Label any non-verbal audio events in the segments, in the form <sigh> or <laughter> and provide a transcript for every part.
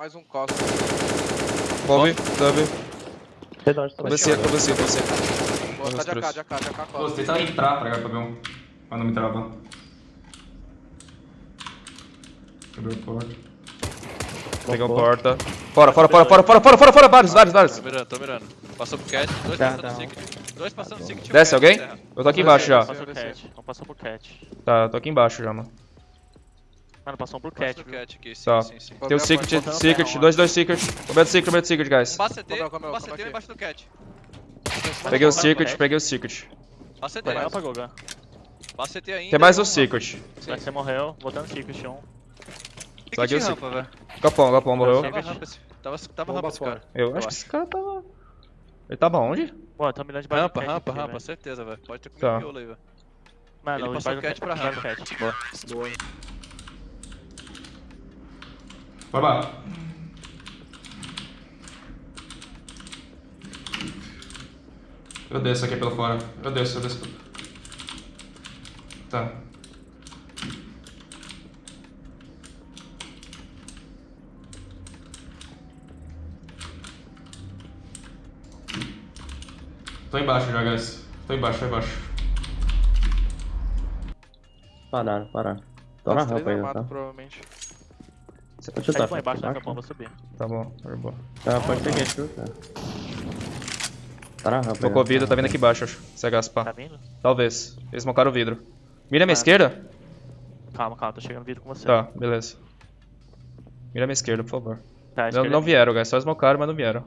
Mais um costa. Bob, W. ABC, ABC. Boa, tá de AK, de AK, de AK, costa. tenta entrar pra cá pra ver um. Pra não me travar. Quebrou a porta. Pegou porta. Fora, fora, fora, fora, fora, fora, fora, fora, vários, vários, vários. Tô mirando, tô mirando. Passou pro cat, dois Tá, passando tá. no secret. Dois passando secret. Desce alguém? Eu tô aqui embaixo já. Passou pro cat. Passou pro cat. Tá, eu tô aqui embaixo já, mano. Mano, passou um pro Passa cat. viu? cat aqui, sim, Tá. sim, sim. Tem o Botando secret, secret, terra, dois, dois secret. Momento secret, momento secret, guys. Um base CT, é, é, um é CT é? embaixo do cat. Peguei o secret, peguei o secret. Base CT, Vai pra Gogan. base CT ainda. Tem mais o um secret. Vai, Você morreu, botando secret 1. Ticket Só que de rampa, velho. Capão, capão, morreu. Tava rampa Tava, tava rampa esse cara. Eu acho que esse cara tava... Ele tava onde? Pô, eu tô mirando debaixo Rampa, do cat rampa, rampa, velho. certeza, velho. Pode ter comido Tá. miolo aí, velho. Mano, Ele passou do o cat pra rampa. Boa. Boa. Vai lá. Eu desço aqui pelo fora. Eu desço, eu desço. Tá. Tô embaixo já, guys. Tô embaixo, tô embaixo. Pararam, pararam. Tô na rampa ainda, tá? provavelmente. Você pode chutar, pô, embaixo da capão, vou subir. Tá bom, tá bom. Tá, pode ser que chuta. Tá na rampa Focou ainda. vidro, tá vindo aqui embaixo, acho. CH, Tá pá. vindo? Talvez. Eles smocaram o vidro. Mira a minha Ah. esquerda? Calma, calma, tô chegando no vidro com você. Tá, beleza. Mira a minha esquerda, por favor. Tá, Não, não é vieram, guys. Só smocaram, mas não vieram.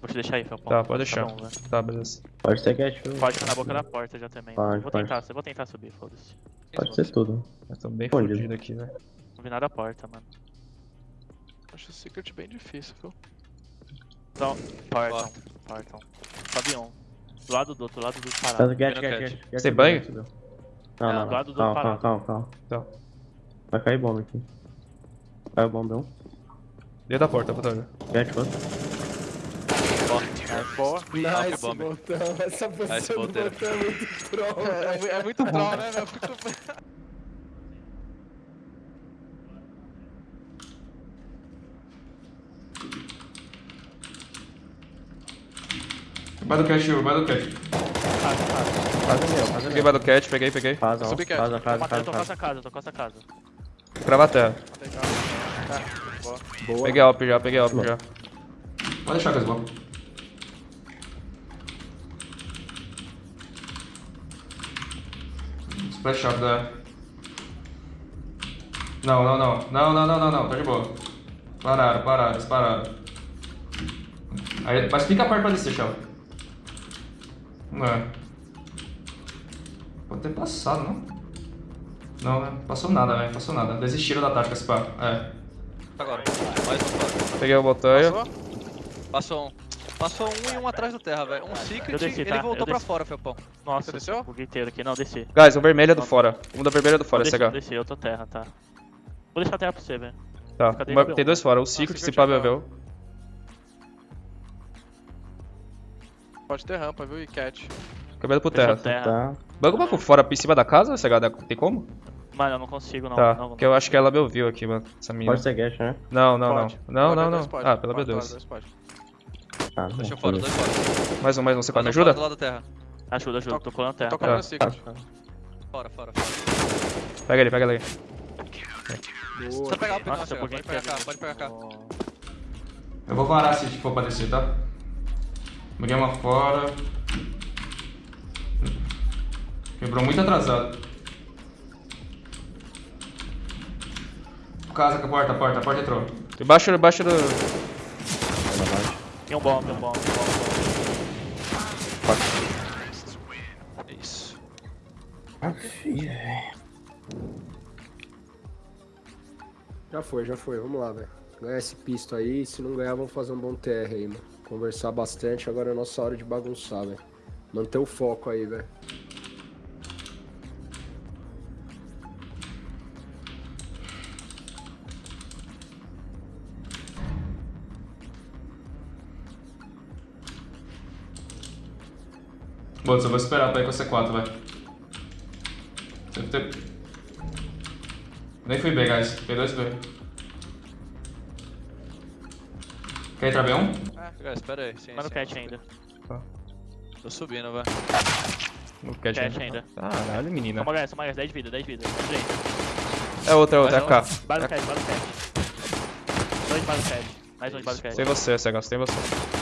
Vou te deixar aí, Felpão. Tá, pode deixar. bom, velho. Tá, beleza. Pode ser que chuta. Pode ficar na boca da porta já também. Pode, vou pode. tentar, vou tentar subir, foda-se. Pode ser tudo. Eu tô bem Escondido. fudido aqui, velho. Não vi nada da porta, mano. Acho o secret bem difícil, viu? Então, portão, portão. Sobe um. Do lado do outro, do lado do Tá, parado. get, get, get, get. Tem banho? Não, Não, não, do lado do Calma, calma, parado. calma, calma. Tá. Vai cair bomba aqui. Caiu bomba um. Dentro da porta, Batalha. Get outro. Boa. Nice, botão. Essa Nice, botão. é muito troll. É, é muito troll, né, meu? <laughs> Fico- <laughs> Vai do cat, vai do cat. Faz o meu, faz o Peguei do cat, peguei, peguei. Faz, ó. Subi cat. A casa, eu faz tô a com casa. essa casa, eu tô com essa casa. Crava a terra. Boa. Peguei Alp já, peguei Alp já. Pode deixar com Splash shot da. Não, não, não. Não, não, não, não, não. Tá de boa. Pararam, pararam, eles pararam. Aí, mas fica perto pra descer. Não é. Pode ter passado, não? Não, né? Passou nada, velho. Passou nada. Desistiram da tática, se pá. É. Agora. Mais um. Peguei o botanha. Passou? Passou um. Passou um e um atrás da terra, velho. Um secret, eu desci, tá? ele voltou pra fora, Felpão. Nossa, Você desceu? buguei inteiro aqui. Não, desci. Guys, o vermelho é do fora. Um da vermelha é do fora, desci, Eu Desci, eu tô terra, tá. Vou deixar a terra pra você, velho. Tá, Mas, tem dois fora. O secret, se pá, Bevel. Pode ter rampa, viu? E cat. Cabelo pro terra. terra. Tá. Banco banco fora, em cima da casa, CH? Tem como? Mano, eu não consigo, não. Tá, não, não, porque eu acho que ela me ouviu aqui, mano. Essa minha. Pode ser guest, né? Não, não, pode. não. Não, pode não, não. Ah, pelo B2. Tá, dois fora, dois fora. Mais um, mais um, você mais me ajuda? Do lado da terra. Ajuda, ajuda, tô, tô colando a terra. Tô colando ah, tá. Fora, fora, fora. Pega ele, pega ele. Boa. Só pegar o pneu, pode pegar cá, pode pegar cá. Eu vou parar se for pra descer, tá? Murei uma fora. Quebrou muito atrasado. Casa com a porta, a porta, a porta entrou. Embaixo, embaixo do... Tem um bomb, um bomb, um bomb. É isso. Já foi, já foi. Vamos lá, velho. Ganhar esse pisto aí. Se não ganhar, vamos fazer um bom TR aí, mano. Conversar bastante. Agora é a nossa hora de bagunçar, velho. Manter o foco aí, velho. Boa, eu vou esperar pra ir com o C4, vai. Deve ter... Nem fui B, guys. B2 B. Quer entrar B1? É, guys, espera aí. Sim, Mas no sim, cat ainda. Tô subindo, velho. No cat Cat ainda. Caralho, menina. Toma gás, toma gás, 10 de vida, 10 de vida. É outra, é outra, é Mais FK. Bala no cat, bala no cat. Dois bala no cat. Mais um de no cat. Sem você, Cegão, sem você.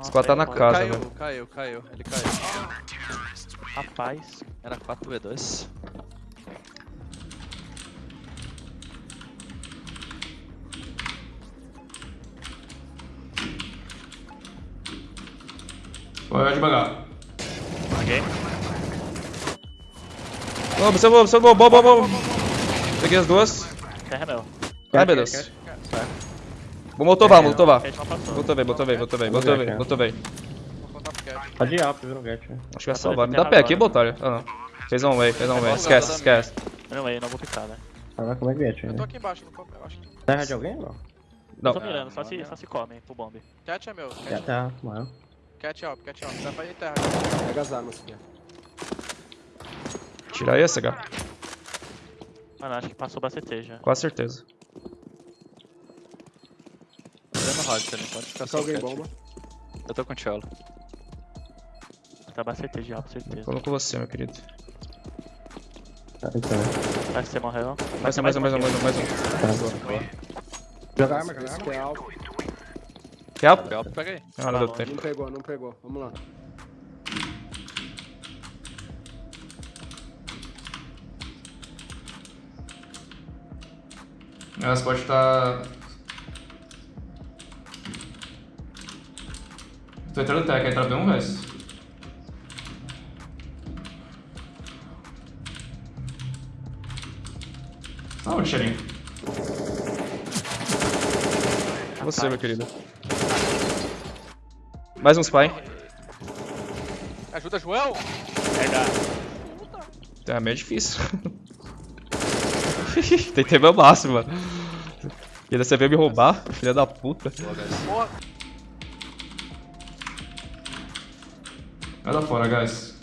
Nossa, squad tá na mano. casa. caiu, velho. caiu, caiu. Ele caiu. Rapaz. Era 4v2. Vai devagar. Ok. Ô, observou, observou, bom, bom, bom. Peguei as duas. Terra é meu. Ai, meu Deus. Vou motovar, motovar. Não passou. Botou bem, botou bem, botou bem, botou bem, botou bem. Vou contar pro cat. Pode ir no get, velho. Acho que vai salvar. Me dá pé aqui, botalha. Ah, não. Fez um way, fez um way. Esquece, esquece. Não, eu não vou picar, velho. Agora como é que get, Eu tô aqui embaixo, no copo, eu acho que. Terra de alguém ou não? Não. Tô mirando, só se, só se come pro bomb. Cat é meu. Cat, tá, mano. cat up, cat up. Dá pra ir terra. Pega as armas aqui. Tira aí, SH. Mano, acho que passou pra CT já. Com certeza. Também, pode ficar Fica só alguém bomba. Eu tô com o cello. Tá pra CT já, com certeza. Com você, meu querido. Tá, então. Que você morreu. Mais um, mais um, mais um, mais um, mais um. Joga arma, joga arma. que alto. Help? Pelp, pega aí. Ah, não deu Não pegou, não pegou. Vamos lá. Elas pode estar. Tô entrando tech, quer entrar B1, guys? Aonde, Xerinho? Você, meu querido. Mais um spy. Ajuda, Joel! Verdade. É meio difícil. <laughs> Tentei meu máximo, mano. E ainda você veio me roubar, filha da puta. Porra! Vai lá fora, guys.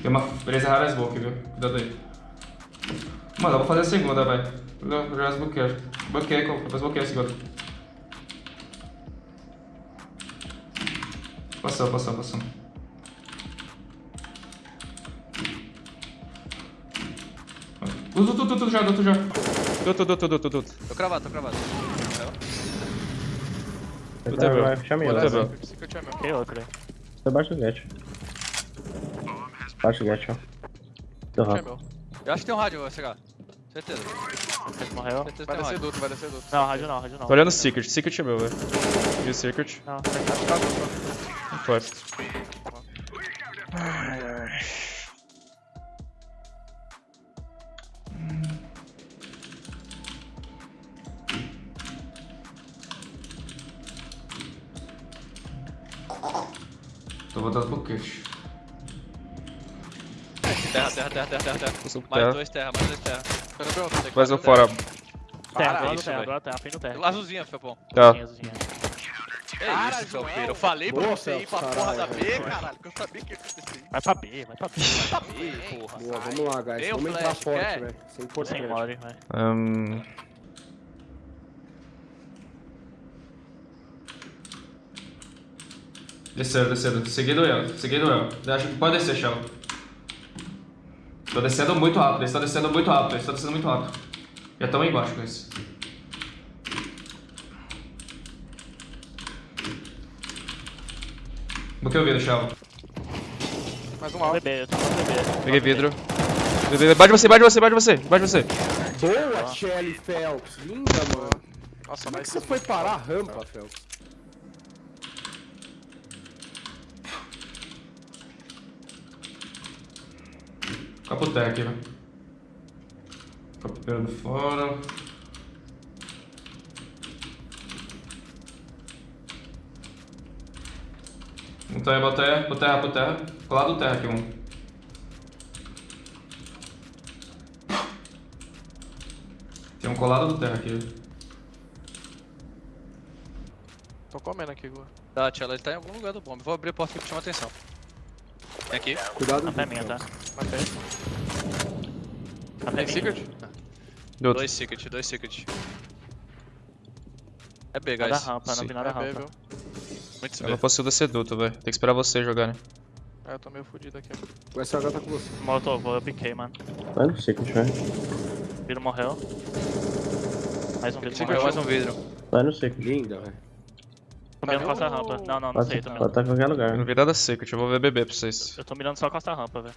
Tem uma presa rara smoke, viu? Cuidado aí. Mano, eu vou fazer a segunda, vai. Eu já desbloqueei. Bloqueei, eu vou desbloquear a segunda. Passou, passou, passou. Tudo, tudo, tudo já, tudo já. Tudo, tudo, tudo, tudo. Tô cravado, tô cravado. Vai, meu. vai, é meu. Tem outro aí. Tô abaixo do get. Abaixo do get, ó. Deu rápido. Eu acho que tem um rádio, chegar. Certeza. Cat morreu. Certeza Vai descer duto, vai descer duto. Não, rádio não, rádio não. Tô olhando Secret, Secret é meu, velho. E o Secret? Não, Não foi. Tô botando pro queixo. Terra, terra, terra, terra, terra, terra. Mais terra. dois terra, mais dois terra. Fazer um fora. terra, Para do lado isso, terra, do lado terra, no terra. Azulzinha, Felpão. Tá. Azulzinha, azulzinha. É Cara, isso. Felpeiro. Eu falei pra você ir pra porra da B, caralho, que eu sabia que ia acontecer. Vai pra B, vai pra B. Tá B, porra. Boa, vamos lá, guys. Vamos entrar forte, velho. Isso é Sem mole, vai. Ahn, Desceram, desceram. Segui do El. Segui do El. Acho que pode descer, Shell. Tô descendo muito rápido. Eles estão descendo muito rápido. Eles estão descendo muito rápido. Já estão aí embaixo com isso. Bloqueei o vidro, Shell. Mais um alto. Eu peguei vidro. Bebê, Bate você, bate você, bate você, bate você. Boa, Shelly Phelps. Linda, mano. Nossa, Como é mas que você foi parar a rampa, Phelps? Aqui, velho. Capotando fora. Um terra, bota terra, bota terra, bota terra. Colado do terra aqui, um. Tem um colado do terra aqui. Tô comendo aqui, Gu. Tá, Tchela, ele tá em algum lugar do bombe. Vou abrir a porta aqui pra chamar atenção. Tem aqui. Cuidado. Rampa é minha, tá? Matei. É Tem secret? Dois secret, dois secret. É B, Nada guys. rampa, não vi nada É B, rampa. viu? Muito Eu B. não consigo descer duto, velho. Tem que esperar vocês jogarem. É, eu tô meio fudido aqui. O SH tá com você. Molotov, eu piquei, mano. Vai no secret, vai. Vidro morreu. Mais um vidro morreu. mais um vidro. Vai no secret. Linda, velho. Tô mirando Tá costa rampa. Não, não, não Pode sei, tô pode mirando. estar em qualquer lugar. não vi nada secret, eu vou ver BB pra vocês. Eu tô mirando só costa rampa, velho.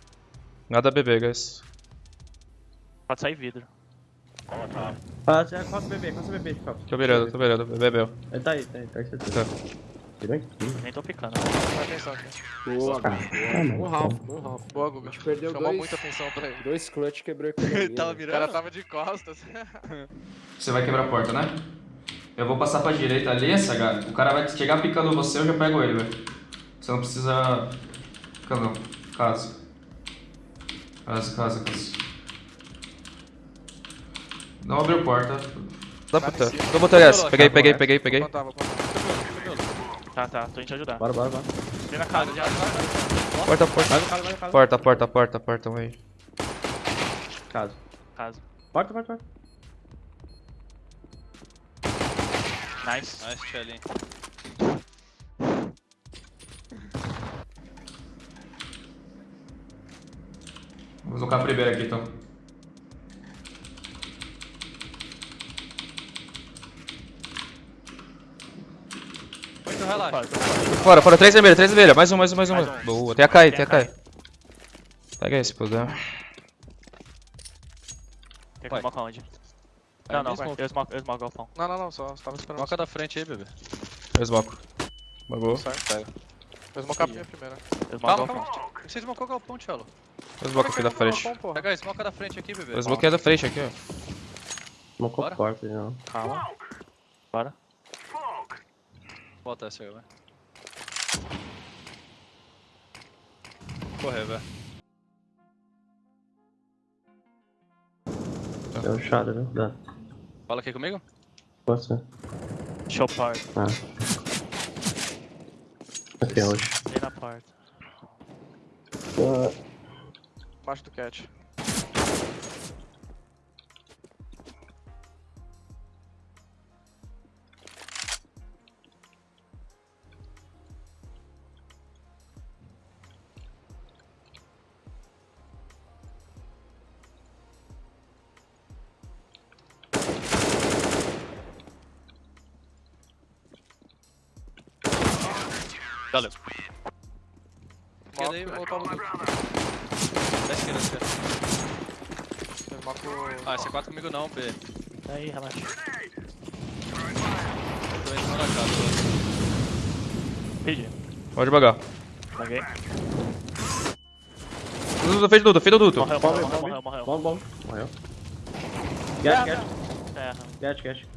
Nada BB, guys. Pode sair vidro. Ah, já costa bebê, costa bebê, Chico. Tô mirando, tô mirando. BB. Ele tá aí, tá aí, tá aí, certeza. Tá. Tirou aqui. Nem tô picando. Presta atenção aqui. Boa. Ah, Bom mano. Ralph, bom Ralph. Boa, Guga. A gente perdeu Chamou dois- muita atenção pra ele. Dois clutch quebrou a economia. Tava velho. O cara mirando? tava de costas. Você vai quebrar a porta, né? Eu vou passar pra direita ali, SH. O cara vai chegar picando você, eu já pego ele, velho. Você não precisa... Fica não. Caso. Caso, caso. Não abriu porta. Dá Tá cima. Tô botando essa. Tá Peguei, bom, peguei, peguei, peguei. Vou contar, vou contar. Tá, tá, tô indo te ajudar. Bora, bora, bora. Vem na casa, já. Porta, porta. Porta, porta, porta, porta, um aí. Caso. Casa. Porta, porta, porta. Nice. Nice, Shelly. Vou colocar a primeira aqui, então. Muito relaxa. Fora, fora, três vermelhas, três vermelhas. Mais um, mais um, mais um. Mais um. Boa, tem a Kai, tem a Tem Kai. Pega esse, puder. Quer que eu smoke aonde? Não, não, eu smoke, eu smoke galpão. Não, não, não, só tava esperando. Moca da frente aí, bebê. Eu smoco. Bagou. Certo. Pega. Vou smocar a minha primeira. Smoke Calma, calma. Você smocou o galpão, Tchelo. Eu smoco aqui da frente. Pega aí, smoca da frente aqui, bebê. Eu smoquei da frente aqui, ó. Smocou Bora? porta, não. Calma. Bora. Bota essa aí, vai. Correr, velho. Deu um shadow, viu? Dá. Fala aqui comigo. Você. Show part. Ah. Aqui é hoje. Vem na porta. Embaixo do cat. Valeu. Esquerda aí, no- Da esquerda, da esquerda. Eu moco- Ah, esse é 4 comigo não, B. Aí, relaxa. Tô cima da casa. Pedi. Pode devagar. Paguei. Duto, fez Duto, fez Duto. Morreu, morreu, morreu, morreu, morreu. Bom, bom. Morreu. Get, get, Terra. get, get.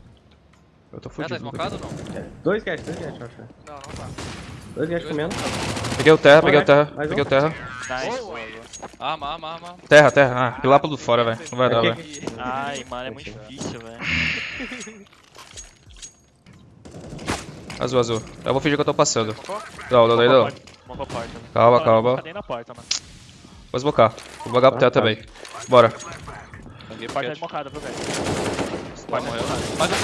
Eu tô tá fudido. esmocado ou não? Dois get, dois get, eu acho. Não, não tá. Dois get comendo. Peguei o terra, peguei o terra, peguei o terra. Nice. Arma, arma, arma. Terra, terra. Ah, pilar pelo fora, velho. Não vai dar, velho. Ai, mano, é muito difícil, velho. <laughs> Azul, azul. Eu vou fingir que eu tô passando. Não, não, não, não. Smocou a porta. Calma, calma. eu Cadê na porta, mano? Vou esmocar. Vou bogar pro teto tá. também. Bora. Peguei Porta é paquete. smocada, viu, velho? Vai, morreu. Mas eu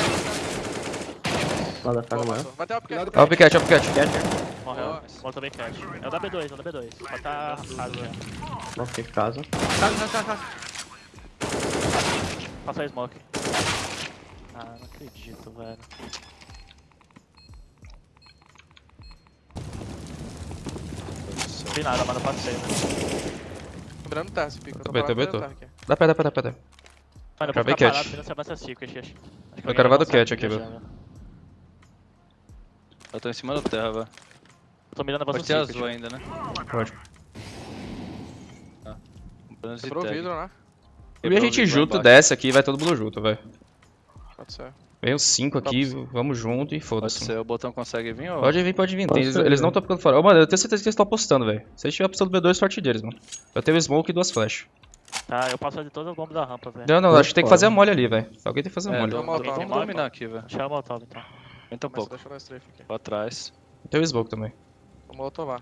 Lá da faca morreu. Vai ter uma pequena. Ó o piquete, ó o piquete. Morreu. Voltou bem cat. É o da B2, é o da B2. Pode tá casa já. Nossa, que casa. Passa a smoke. Ah, não acredito, velho. Não vi nada, mano, eu passei, né? Lembrando terra esse pico. Eu tô Também, também no tô. terra aqui. Dá pé, dá pé, dá pé. dá pé. Mano, eu vou ficar cat. parado vendo se avança secret, acho. acho que Eu quero vai do cat aqui, velho. velho. Eu tô em cima da terra, velho. Tô mirando avança Pode ter secret. azul ainda, né? Pode. Bronze Quebrou o vidro, né? E a gente junto, desce aqui e vai todo mundo junto, velho. Pode ser. Vem os cinco aqui, vamos junto e Pode foda-se. ser, o botão consegue vir ou... Pode vir, pode vir. Pode Tem- ser, eles não estão ficando fora. Ô, mano, eu tenho certeza que eles estão apostando, velho. Se eles estiverem apostando B2, sorte deles, mano. Eu tenho smoke e duas flash. Tá, eu passo de todas as bombas da rampa, velho. Não, não, acho que tem que fazer a mole ali, velho. Alguém tem que fazer a É, mole. do- Vamos dominar aqui, velho. Chama o Molotov, então. Vem um pouco. deixa eu dar strafe aqui. Pra trás. Tem o smoke também. Vou molotovar.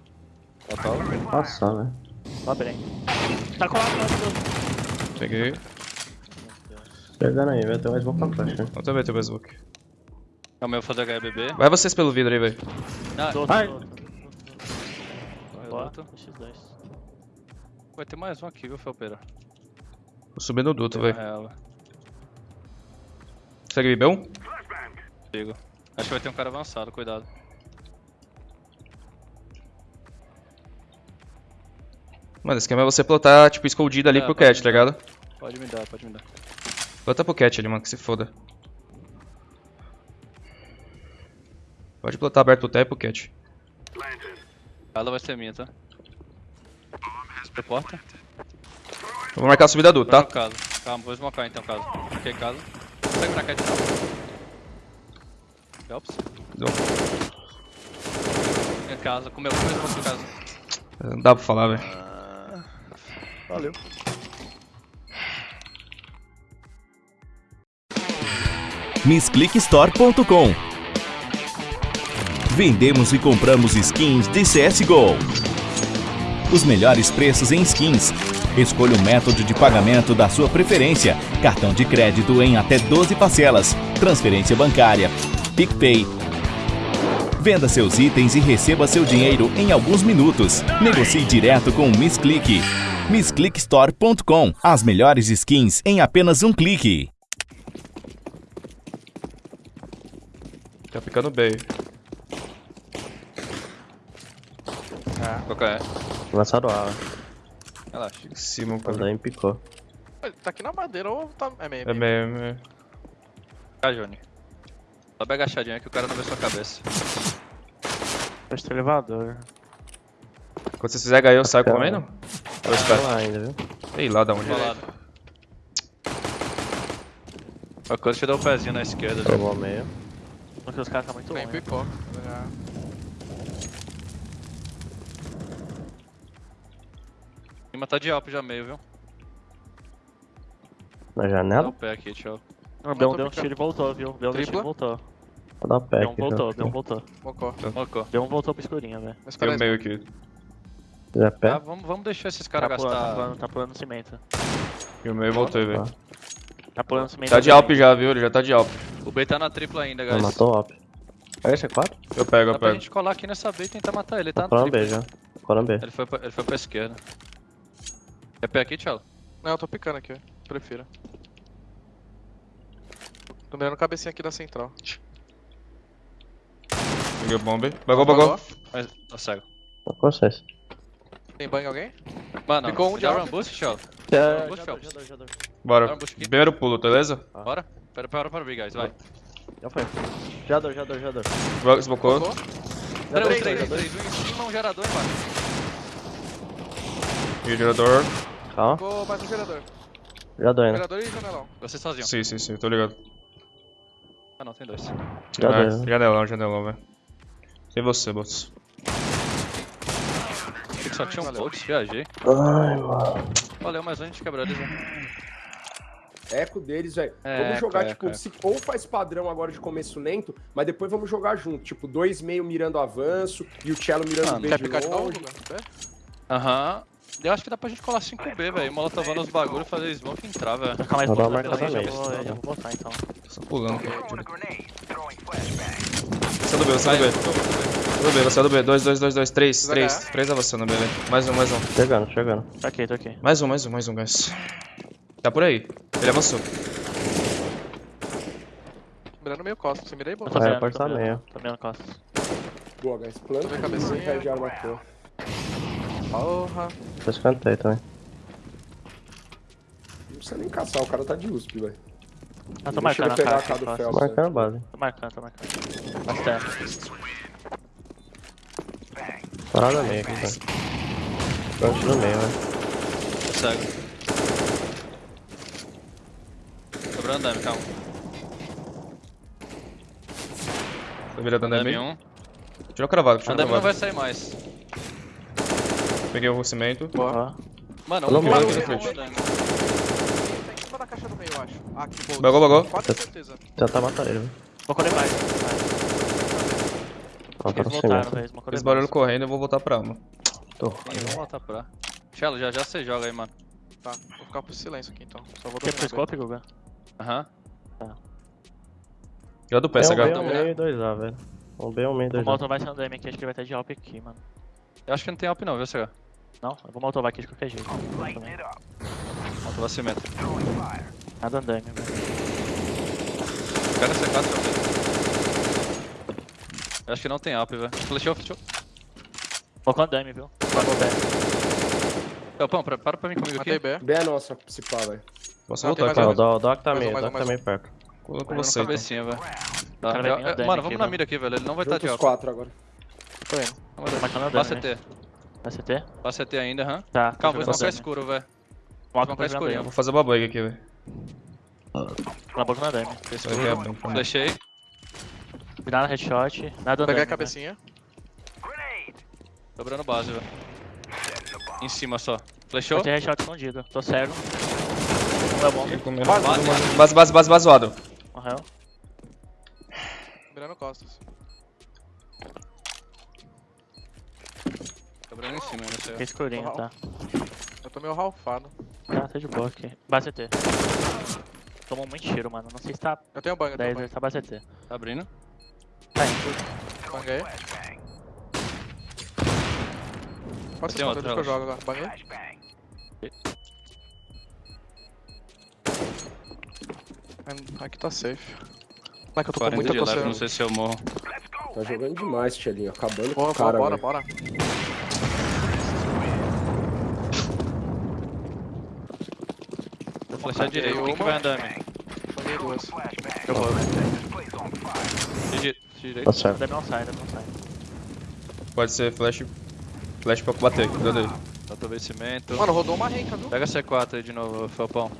Passar, velho. Sobe bem. Tá colado lá do Peguei. Pegando aí, velho. Tem mais boca pra flash, né? Eu também tenho mais book. Calma, eu vou fazer HBB. Vai vocês pelo vidro aí, velho. Ah, Ai. corre Boa, outro. X2. Vai ter mais um aqui, viu, Felpeira? Vou subir no duto, velho. Ela. Segue B1? Digo. Acho que vai ter um cara avançado, cuidado. Mano, o esquema é você plotar, tipo, escondido ali É, pro cat, tá ligado? Pode me dar, pode me dar. Plota pro cat ali, mano, que se foda. Pode plotar aberto e pro cat. Ela vai ser minha, tá? Reporta. Eu vou marcar a subida duto, Tá? caso. Calma, vou smocar então, caso. Ok, caso. Cá de novo. Helps. Deu. Minha casa, comeu comeu em casa. Não dá pra falar, velho. Valeu. MissClickStore.com Vendemos e compramos skins de CSGO. Os melhores preços em skins. Escolha o método de pagamento da sua preferência. Cartão de crédito em até 12 parcelas. Transferência bancária. PicPay. Venda seus itens e receba seu dinheiro em alguns minutos. Negocie direto com o MissClick. MissClickStore.com As melhores skins em apenas um clique. Tá ficando bem. Qual que é? Lançado A. Relaxa. Em cima, Quando cara. aí picou. Ele tá aqui na madeira ou tá. É meio. É meio, é meio. Cá, Johnny. Sobe agachadinho aí que o cara não vê sua cabeça. Fecha o elevador. Quando vocês fizerem HE, eu saio Calma. comendo? Ou Tá espera? lá ainda, viu? Sei lá da onde é. O coisa te dá o pezinho na esquerda. já. Tomou meio. Porque os caras tá muito Tem longe. pipoca. Já. Cima tá de alp já meio, viu? Na Dá janela? o pé aqui, tchau. O Beão deu um tiro e voltou, viu? Deu um tiro e voltou. Vou dar pé Beão aqui. voltou, já. Beão voltou. Mocó. Mocó. Beão voltou pro escurinho, velho. Tem um meio aqui. Já pé? Ah, vamos, vamos deixar esses Tá caras pulando, tá gastar. pulando, tá pulando cimento. E o meio voltei, velho. Tá pulando cimento. Tá de. Alp já, viu? Ele já tá de Alp. O B tá na tripla ainda, Não, guys. matou o op. Pega esse 4? Eu pego, Dá eu pra pego. gente colar aqui nessa B e tentar matar ele, ele tá tripla. B já. Coram B. Ele foi, pra, ele foi pra esquerda. É pé aqui, tchau? Não, eu tô picando aqui, ó. Prefiro. Tô mirando cabecinha aqui da central. Peguei o bomb. Bagou, bagou. Mas, ó, cego. Tô com vocês. Tem banho alguém? Mano, Ficou um de run boost, tchau. Já, já, já, já dou. Bora. Um. Primeiro pulo, beleza? Bora? Pera, o B, guys, vai. Já foi. Já dou, já dou, já dou. Smocou. Mocó. Já dou, 3, já 3, dou. 3, 1 em cima, um gerador embaixo. E o gerador. Calma. Ficou mais um gerador. Já dou ainda. Gerador e janelão. Você sozinho. Sim, sim, sim, tô ligado. Ah não, tem dois. É, já. janelão, janelão, velho. Sem você, bots. Achei que só tinha um. Volks, viajei. Ai, mano. Valeu, mas a gente quebrou eles, né? Eco deles, velho. É, vamos jogar, eco, tipo, eco. se, ou faz padrão agora de começo lento, mas depois vamos jogar junto. Tipo, dois meio mirando avanço e o cello mirando Ah, B Quer de de longe. Quer? Aham. Eu acho que dá pra gente colar 5B, velho. Molotovando os bagulho, fazer smoke e entrar, velho. Calma aí, Vou dar já marcada vou, meio, já vou, tá botar então. Tô pulando. Você é do B, você é do B. Você é do B, você é do B. 2, 2, 2, 2, 3, Vai 3. ganhar. 3 avançando, B, velho. Mais um, mais um. Chegando, chegando. Tô aqui, tô aqui. Mais um, mais um, mais um, guys. Tá por aí. Ele avançou. Mirando meio costa. Você mirei, Eu boa? tô É, pode tá mirando. meio. Tô mirando costas. Boa, guys. Planta Tô vendo e cabecinha. perde de arma aqui, ó. Porra. Tô escantei também. Não precisa nem caçar, o cara tá de USP, velho. Ah, tô marcando a pegar cara a cara aqui, do costas. Phelps. Marcando a base. Tô marcando, tô marcando. Bastante. Parada meio aqui, tá? Pronto no meio, velho. Cego. Sobrando dame, calma. Tô virando andame. Dame 1. Tirou o cravado, tirou o Andame não vai cravado. sair mais. Peguei o cimento. Ó, Mano, um né, com Fred? andame. Tá em cima da caixa do meio, eu acho. Ah, aqui, boa. Bagou, bagou. Quase certeza. Tentar matar ele, velho. Vou correr mais. Ó, tá Eles no voltaram, cimento. velho. Fiz barulho correndo, eu vou voltar pra alma. Tô. Ih, vamos voltar pra. Chelo, já já você joga aí, mano. Tá, vou ficar pro silêncio aqui então. Só vou Quer pro scope, Guga? Aham. Já do pé, É um CH. B, um meio e dois A, velho. Um B, um meio e O dois A. Molotov vai ser um DM aqui, acho que ele vai estar de Alp aqui, mano. Eu acho que não tem up não, viu, CH? Não, eu vou Molotov aqui de qualquer jeito. Também. Falta vacimento. Nada DM, velho. Pega C4 pra ver. Eu acho que não tem up, velho. Flechou, flechou. Colocou DM, viu? Colocou o Pão, para pra mim comigo Matei aqui. B. B é nossa, se pá, velho. Posso Não, tem voltar, mais cara. O Doc tá meio, o Doc tá meio perto. Pegando você, então. cabecinha, velho. Tá, cara Mano, vamos na mira aqui, velho. Ele não vai estar de os up. quatro agora. Tô indo. Né? CT. Vai CT? Dá CT ainda, aham. Tá. Calma, vou jogando smocar DM. escuro, velho. Vou pra escurinho. jogar Vou fazer uma bug aqui, velho. Na boca na é bom. pra mim. Flechei. Nada headshot, nada Peguei a cabecinha. Dobrando base, velho. Em cima só. Flechou? Ter headshot escondido. Tô cego. É bom. Base, base, base, base zoado. Morreu. Virando costas. Dobrando em cima, não sei. Fiquei escurinho, tá. Eu tô meio ralfado. Tá, tá de boa aqui. Base CT. Tomou muito tiro, mano. Não sei se tá Eu tenho bang, eu tenho 10, bang. tá base CT. Tá abrindo. Tá indo. Banguei. Pode ser outro, que eu jogo agora. Banguei. Aqui tá safe. Não é que eu tô com 40 muita leve, não coceira. sei se eu morro. Tá jogando demais, Tchelinho. Acabando com Bora, o cara, bora, velho. bora. Vou flechar direito. Quem que vai andar, mano? Banguei duas. Eu vou, velho. Di- Direito. Tá certo. DM não sai, DM não sai. Pode ser flash. Flash pra bater. Cuidado aí. Falta vencimento. Mano, rodou uma renca, viu? Pega C4 aí de novo, Felpão.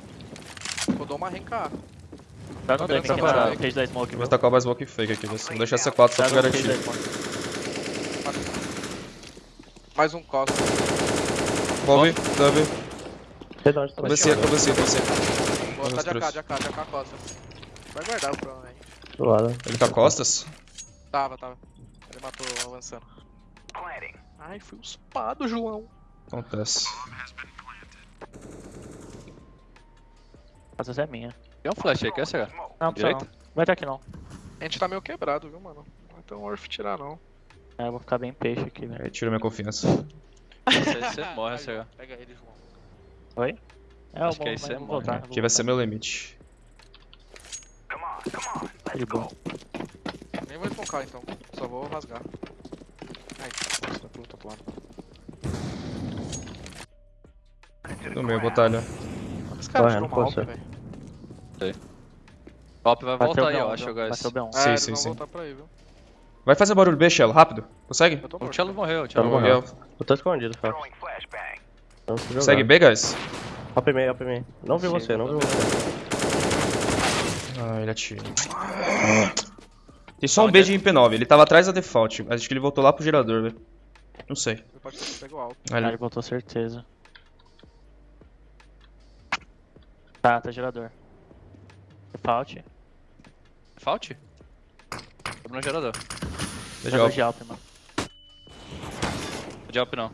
Rodou uma renca. Dá no virando aqui essa na cage da smoke, Vou tacar mais smoke fake aqui. Vamos deixar C4 só Dá pra no cage da garantir. Mais um costa. Onde tá Cabecinha, cabecinha, cabecinha. Boa, tá de AK, de AK, de AK costa. Vai guardar, provavelmente. do lado. Ele tá costas? Tava, tava. Ele matou avançando. Ai, fui uspado, João. Acontece. Essa é minha. Tem um flash aí, quer ser? Não, Direita? não. Vai estar aqui não. A gente tá meio quebrado, viu, mano? Não é tão worth tirar, não. É, eu vou ficar bem peixe aqui, velho. Aí tira minha confiança. Você, <laughs> você morre. João, Pega ele, João. Oi? É, eu Acho vou, que aí você morre. voltar. vai ser meu limite. Tá de boa. Nem vou esmocar, então. Só vou rasgar. Ai, nossa, tá pro outro lado. No meio, botalha. Esse cara Correndo, tirou uma você. Velho. Top vai voltar aí, B1, eu acho, guys. Bateu B1. Sim, É, eles sim, vão sim. voltar pra aí, viu? Vai fazer barulho B, Shell, rápido. Consegue? O. Cello morreu, o Tá no morreu. morreu. Eu tô escondido, jogar. Consegue B, guys? Hop meio, hop meio. Não vi Sim, você, não vi eu tô você. Ah, ele atira. Tem só um B de MP9, ele tava atrás da default, acho que ele voltou lá pro gerador, velho. Não sei. Ele alto. Ah, ele- ele botou certeza. Tá, tá gerador. Default. Fault? Tô no gerador. Deixa Gerador de Alp, mano. De up não.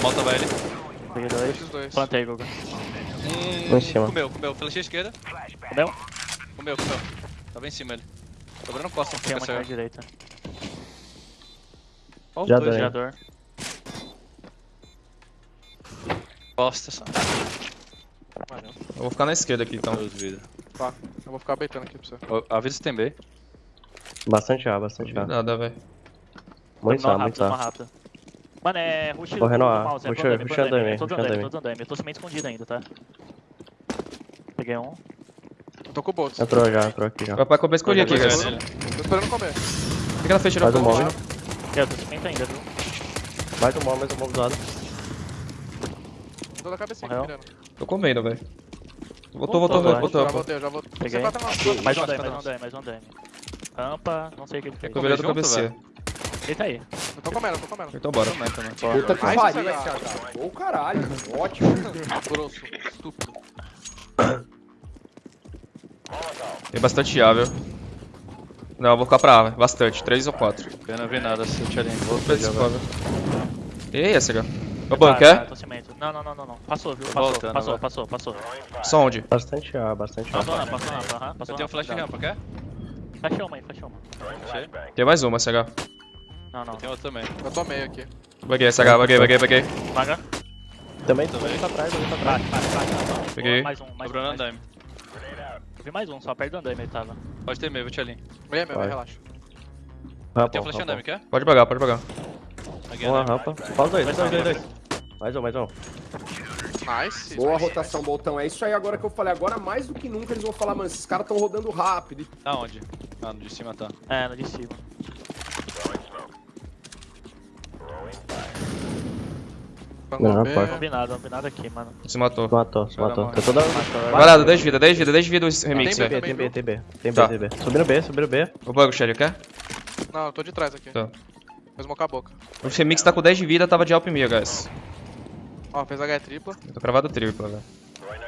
Volta vai ele. Peguei dois. Dois. Plantei, Guga. Lá em cima. Comeu, comeu. Flechei esquerda. Comeu? Comeu, comeu. Tava em cima ele. Dobrando costa, Tem uma na certo. direita. Já dois dei. Gerador. Costas. Valeu. Eu vou ficar na esquerda aqui, então. Tá. Eu vou ficar beitando aqui pra você. Ó, Avisa se tem B. Bastante A, bastante A. Nada, velho. Muito A, muito A. Mano, é rush do Correndo do A. mouse, é Rush- rush andame, andame, Tô andame, tô andame. Eu tô meio escondido ainda, tá? Peguei um. Eu tô com o Boltz. Entrou já, entrou aqui já. Vai pra comer escolher aqui, guys. Nele. Tô esperando comer. Fica na frente, não Faz o pode. móvel. Eu tô cimento ainda, viu? Mais um móvel, mais um móvel do lado. Tô da cabecinha aqui mirando. Tô comendo, velho. Voltou, Voltou, voltou, voltou. Já voltei, já voltei. Peguei. Mais um DM, mais um DM, mais um DM. Rampa, não sei o que ele fez. Tô virando junto, cabecinha. Ele tá aí. Eu tô comendo, eu tô comendo. Então bora. Puta que pariu HH. Ô caralho, <laughs> ótimo. Grosso, estúpido. Tem bastante A, viu? Não, eu vou ficar pra A. Bastante. 3 ou 4. Eu não vi nada, se eu tinha ali. Vou Pede pegar, esse vai. cover. E aí, SH? Ô, Tá, Ban, tá, tô. Não, não, não, não, não. Passou, viu? Tô Passou, voltando passou, agora. passou, passou. Só onde? Bastante A, bastante A. Passou, não, passou, não. Aham, passou. Eu tenho não, flash rampa, quer? Fecha uma aí, fecha uma. Achei. Tem mais uma, SH. Não, não. Tem outro também. Eu tomei aqui. Baguei, SH, baguei, baguei, baguei. Também, também tá tá atrás. Bate, bate, bate. Não, não. Peguei. Mais um, mais um. Sobrando mais um. andaime. Eu vi mais um, só perto do andaime ele tava. Pode ter meio, vou te ali. Meia, Vai. relaxa. Rampa, Tem um flash rampa. andaime, quer? Pode pagar, pode pagar. Uma rampa. Fala dois, dois, dois, dois. Mais um, mais um. Nice. Boa rotação, botão. É isso aí agora que eu falei. Agora mais do que nunca eles vão falar, mano, esses caras estão rodando rápido. Aonde? Ah, no de cima tá. É, no de cima. Não, pode. Combinado, combinado aqui, mano. Se matou. Matou, se matou. Tem toda... Varado, 10 vida, 10 vida, 10 vida o remix, Tem velho. Tem B, tem B, tem B. Tem B, Tá. tem B. Subindo B, subindo B. O bug, Shelly, quer? Não, eu tô de trás aqui. Tá. Vou smocar a boca. O remix tá com 10 de vida, tava de alp mia, guys. Ó, fez H tripla. Eu tô cravado tripla, velho.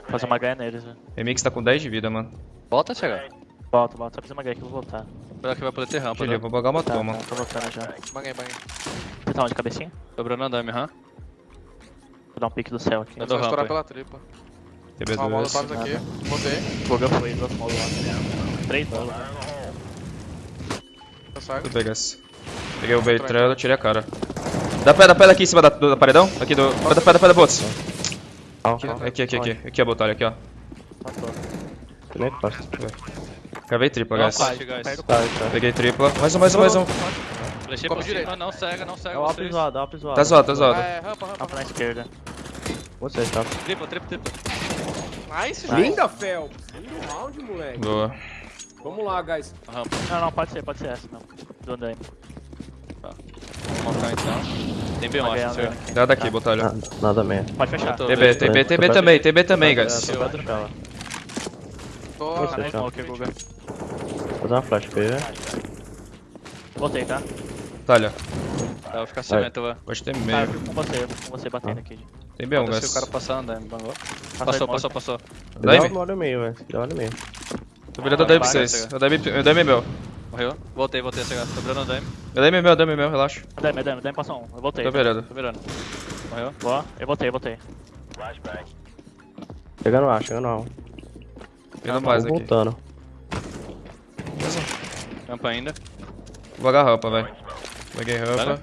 Fazer uma ganha neles, velho. Remix tá com 10 de vida, mano. Volta, chegar. Volta, volta. Só precisa uma ganha que eu vou voltar. Será que vai poder ter rampa, né? eu vou bugar uma Tá, toma. tá, tô voltando já. Banguei, banguei. Você tá onde, cabecinha? Sobrando andaime, hã? Vou dar um pique do céu aqui. Eu Vou dou estourar rampa. pela tripla. Ó, TB2. molotovs aqui. Botei. Fogo foi, do outro modo lá. Três bolas. Eu saio. Tudo bem, guys. Peguei o Beitrano, tirei a cara. Dá pé, dá pé daqui em cima da, do, da paredão. Aqui do. Pé da pé da pé da bots. Aqui, aqui, aqui, aqui. Aqui a botalha, aqui, ó. Cravei tripla, Não, guys. Tá, tá. Peguei tripla. Mais um, mais um, mais um. Flechei Como por cima, direito. não cega, não cega É o up zoado, up zoado. Tá zoado, tá Ah, zoado. é, rampa, rampa. Rampa na esquerda. Você, tá. Tripla, tripla, tripla. Nice, João. Linda, Phelps. Lindo round, moleque. Boa. Vamos lá, guys. Rampa. Não, não, pode ser, pode ser essa, não. Do andaime. Montar então. Tem B1, Uma ganha acho, senhor. aqui. Dá daqui, botalha. Nada, nada mesmo. Pode fechar. Eu tô- TB, TB, TB também, TB também, guys. Tô perto dela. Tô... Tá na fechar. smoke, Guga. Vou fazer uma flash pra ele. Voltei, tá? Talha. Tá, vou ficar cimento, vai. Pode ter Tá, eu meio. fico com você, eu fico com você batendo aqui. Tem B1, Foda-se guys. o cara passar andaime, bangou. Passa Passou, passou, passou. Dá Daime? uma hora e meio, velho. Dá e meio. Tô virando o daime pra Vai, vocês. vai, o daime é meu. Morreu. Voltei, voltei a chegar. Sobrando andaime. O daime é meu, daime é meu, relaxa. Andaime, andaime, andaime passou um. Eu voltei. Tô virando. Tô virando. Morreu. Boa, eu voltei, eu voltei. Chegando A, chegando A. Vindo mais Vou aqui. voltando. Rampa ainda. Vou agarrar rampa, velho. Peguei rampa. Vale.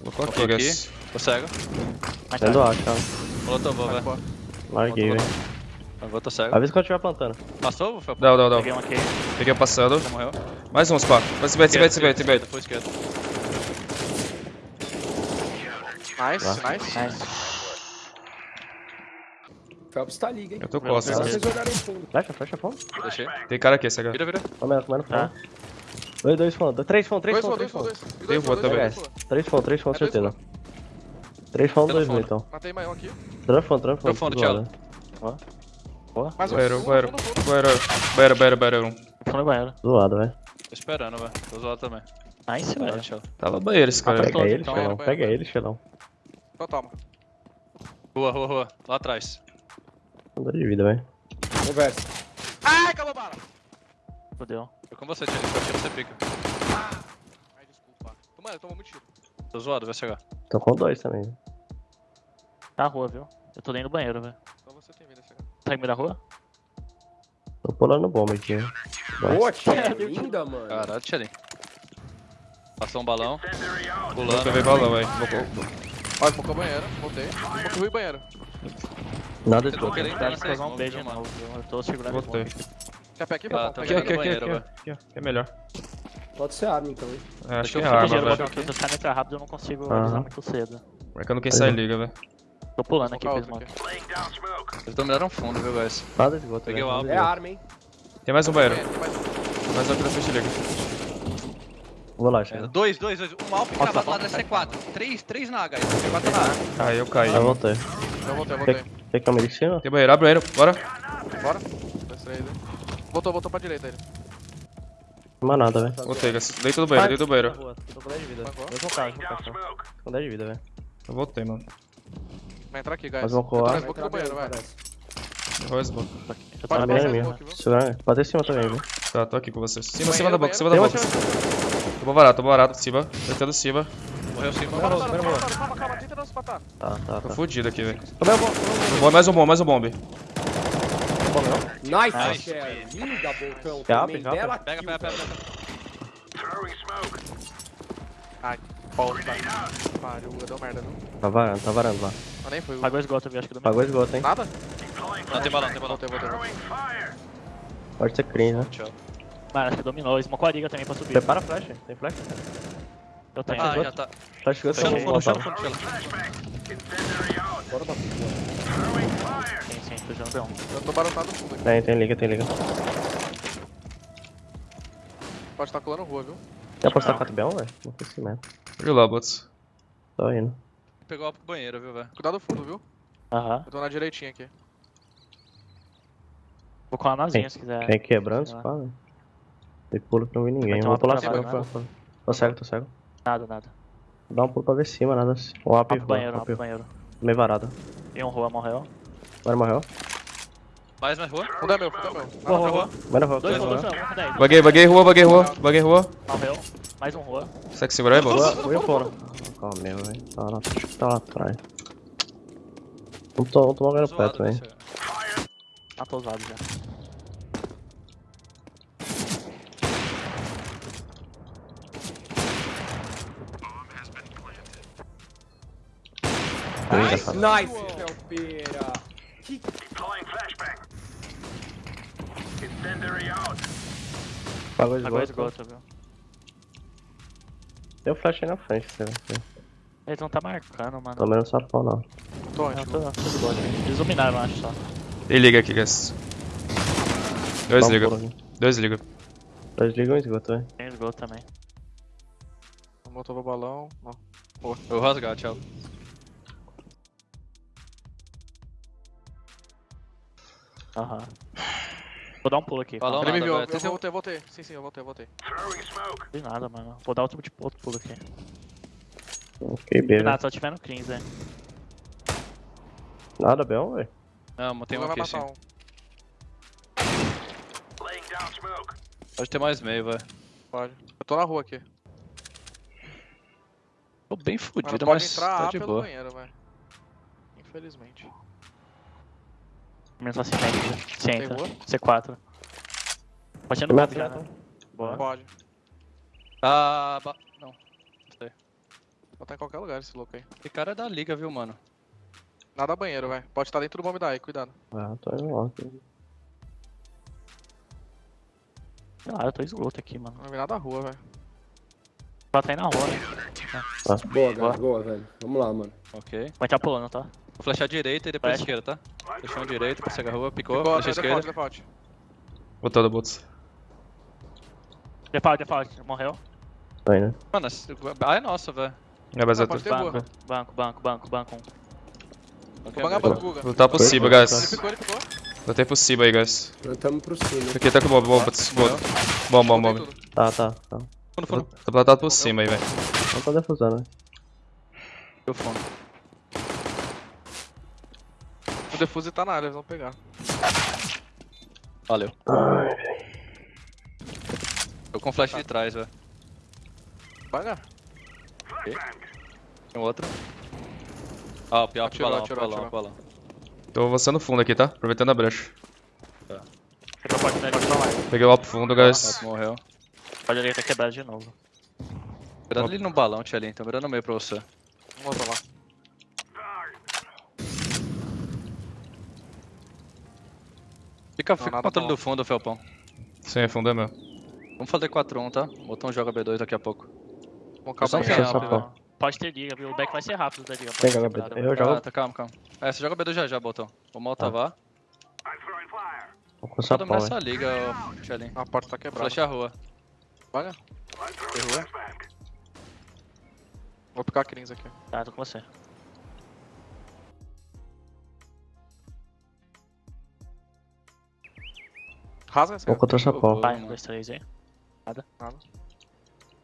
Colocou aqui, guys. Tô cego. Tarde. A, cara. Molotovou, vai. Larguei, velho. Agora tô cego. Avisa quando eu estiver plantando. Passou, foi? Dá, dá, dá. Peguei um aqui. Peguei o passando. Já morreu. Mais uns, pá. Vai se bait, se bait, se bait, se bait. Foi esquerda. Nice, nice. Nice. Phelps tá liga, hein? Eu tô né? vocês olharem fundo. Flecha, flecha, fundo. Deixei. Tem cara aqui, essa Vira, vira. Comendo, comendo, Tá. fundo. Dois, dois fundo. Três fundo, três fundo, três fundo. Tem voa também. Três fundo, três fundo, certeza. Três fundo, dois fundo. mil, então. Matei mais um aqui. Três fundo, três fundo. Meu fundo, zoado. Mais um. Banheiro, banheiro, banheiro, banheiro, banheiro, banheiro. Tô no banheiro. Zoado, velho. Tô esperando, velho. Tô zoado também. Nice, velho. Tava banheiro esse cara. Apertou. Pega ele, então, Xelão. é, Pega ele, Xelão. Então toma. Rua, rua, rua. Lá atrás. Andou de vida, velho. Conversa. Ai, acabou a bala. Fudeu. Tô com você. Se eu tiro, você pica. Ai, desculpa. Mano, tomou muito tiro. Tô zoado, vai chegar. Tô com dois também. Tá rua, viu? Eu tô dentro do banheiro, velho. Então você tem vida, Tá meio da rua? Tô pulando bomba aqui. Boa, tia. Linda, mano. Caralho, Tchê. Passou um balão. Pulando. beber balão, velho. Ó, smocou banheiro. Voltei. Rui banheiro. Nada nem Deve entrar fazer um beijo de novo, viu? Eu tô segurando o Botei. smoke. Quer pé aqui, Ah, tá Aqui, aqui. aqui, aqui. É melhor. Pode ser arma, então, hein? É, acho que Deixa é eu arma, velho. se os caras entrar rápido eu não consigo avisar muito cedo. Marcando quem sai liga, velho. Tô pulando aqui Smocar Eles dominaram fundo, viu, guys? Nada esgoto. Peguei velho. o alvo. É arma, hein? Tem mais um banheiro. Tem mais um. Mais um aqui na frente liga. Vou lá, É, Xelão. dois, dois, dois. Um alvo cravado lá da C4. Três, três na H. C4 na A. Aí eu caí. Já voltei. Eu voltei, eu voltei. Quer câmera em cima? Tem banheiro, abre o banheiro, bora. Bora. Né? Voltou, voltou pra direita ele. Não mais nada, velho. Voltei, guys. Dentro do banheiro, dentro do banheiro. Tô com 10 de vida. Vão cá, dois vão cá. só. Com 10 de vida, velho. Eu voltei, mano. Vai entrar aqui, guys. Eu tô colar. na smoke do banheiro, vai. Royce, boa. Eu tô no banheiro. minha. smoke, pode ter em cima também, viu? Tá, tô aqui com vocês. Cima, cima da boca, cima da boca. Tô barato, tô barato. Cima, tentando cima. Morreu Calma, morreu. calma, calma, tenta não se matar. Tá, tá, Tô tá. fudido aqui, velho. Tomei a bomba, tomei Bom, Mais um bomb, mais um bomb. Nice. Linda, Boltão. Pega, pega, pega, velho. pega. Ai, bosta. Pariu, deu merda, lá. Tá varando, tá varando lá. Mas nem foi. Pagou esgoto, eu acho que do Pagou esgoto, hein? Nada? Não, tem balão, tem balão. Voltei, voltei. Pode ser clean, né? Mano, acho que dominou. Smocou a liga também pra subir. Prepara a flash, tem flash? Eu tenho. Ah, já tá. Flash esgoto, Chama o eu fundo, vou chama o voltar. fundo, chama. Bora puta. Sim, sim, tô jogando B1. Eu tô barotado no fundo aqui. Tem, tem liga, tem liga. Pode estar colando rua, viu? Quer apostar 4 B1, velho? Não sei se mesmo. Olha lá, bots. Tô indo. Pegou a pro banheiro, viu, velho? Cuidado do fundo, viu? Aham. Eu tô na direitinha aqui. Vou colar nazinha Tem- se quiser. Tem quebrando, se pá, velho. Tem pulo que não vi ninguém. Vou uma pular né? pô, pô. Tô cego, tô cego. Nada, nada. Dá um pulo pra ver cima, nada assim. Um up rua, banheiro, up banheiro. Meio varado. E um rua morreu. Agora morreu. Mais, mais rua. Fundo é meu, fundo é meu. Rua, rua, Nada rua. Agora morreu. Dois dois rua, dois rua, com 10. Baguei, baguei rua, baguei rua, baguei rua. Morreu. Mais um rua. Consegue segurar aí, bots? Rua, rua fora. Calma, meu, velho. Tá lá, tá lá atrás. Não tô, não tô morrendo Zoado, perto, velho. velho. Tá tosado já. Nice. Nice, Felpeira. Pagou Pagou esgoto. esgoto, viu? Tem o flash aí na frente, você Eles não tá marcando, mano. Tô menos sapão, não. Tô Não, antes. tô, tô de boa. Eles dominaram, eu acho só. Tem liga aqui, guys. Dois Dá um liga. pulo aqui. Dois liga. Dois ligam e esgoto, velho. Tem esgoto também. Botou o balão. Não. Eu vou rasgar, tchau. Aham. Vou dar um pulo aqui. Balão Ele me viu, eu Tenta- voltei, eu voltei. Sim, sim, eu voltei, eu voltei. Não nada, mano. Vou dar outro, tipo, outro pulo aqui. Ok, B, Nada, velho. só tiver no cleans, velho. Nada, B1, velho. Não, tem um vai aqui sim. um. Pode ter mais meio, velho. Pode. Eu tô na rua aqui. Tô bem fudido, mas entrar tá de pelo boa. banheiro. Infelizmente. Menos assim, né? Se Tem entra. rua? C4. Pode ser no mapa já, né? Boa. Pode. Ah, ba... não. Pode estar em qualquer lugar esse louco aí. Esse cara é da liga, viu, mano? Nada banheiro, velho. Pode estar dentro do bomb daí, cuidado. Ah, tô lá. aqui. Sei lá, eu tô esgoto aqui, mano. Não vai vir nada da rua, velho. Tá aí na rua, né? Boa, guys, boa, velho. Vamos lá, mano. Ok. Vai estar pulando, tá? Vou flechar direita e depois Flecha. esquerda, tá? Flechão direita, pra cegar a rua, picou, Ficou, flecha é esquerda. default, default. Botando bots. Default, default. Morreu. Tô indo. Mano, esse- ah, é nossa, velho. É, mas Ah, pode ter rua. Banco, banco, banco, banco, banco. Vou bangar beleza. banco, Guga. Vou lutar cima, foi, guys. Ele ficou, ele ficou. Botei por cima aí, guys. Plantamos pro cima. Aqui tá com bomb, bomb, bots. Bom, bom, bom. Bom. tudo. Tá, tá, tá. Fundo, fundo. Tô plantado por cima aí, velho. Não tô defusando, né? Deu fundo. O defuse tá na área, eles vão pegar. Valeu. Tô com flash de trás, velho. Paga. Tem outro. Ah, o pior Atirou, balão, atirou, balão, atirou. balão. Tô avançando fundo aqui, tá? Aproveitando a brecha. Nele. Peguei o alto fundo, guys. Ah, morreu. Pode ali tá quebrado de novo. Mirando ali no balão, tia Tô mirando no meio pra você. Vamos lá. Fica, fica com o controle bom. do fundo, Felpão. Sim, fundo é meu. Vamos fazer 4-1, tá? Botão joga B2 daqui a pouco. Essa tem pô. alp, Pode ter liga? O back vai ser rápido da liga. Quebrado, B2. né? Eu jogo Ah, tá, calma, calma. É, você joga B2 já já, botão. Vamos altavar. Vou com Só sapão, dominar velho. essa liga, ó, tia A porta tá quebrada. Flecha a rua. Paga. Tem rua. Vou picar a Crins aqui. Tá, tô com você. Rasga essa. Vou contra sapão. Vai, mano. um, dois, três aí.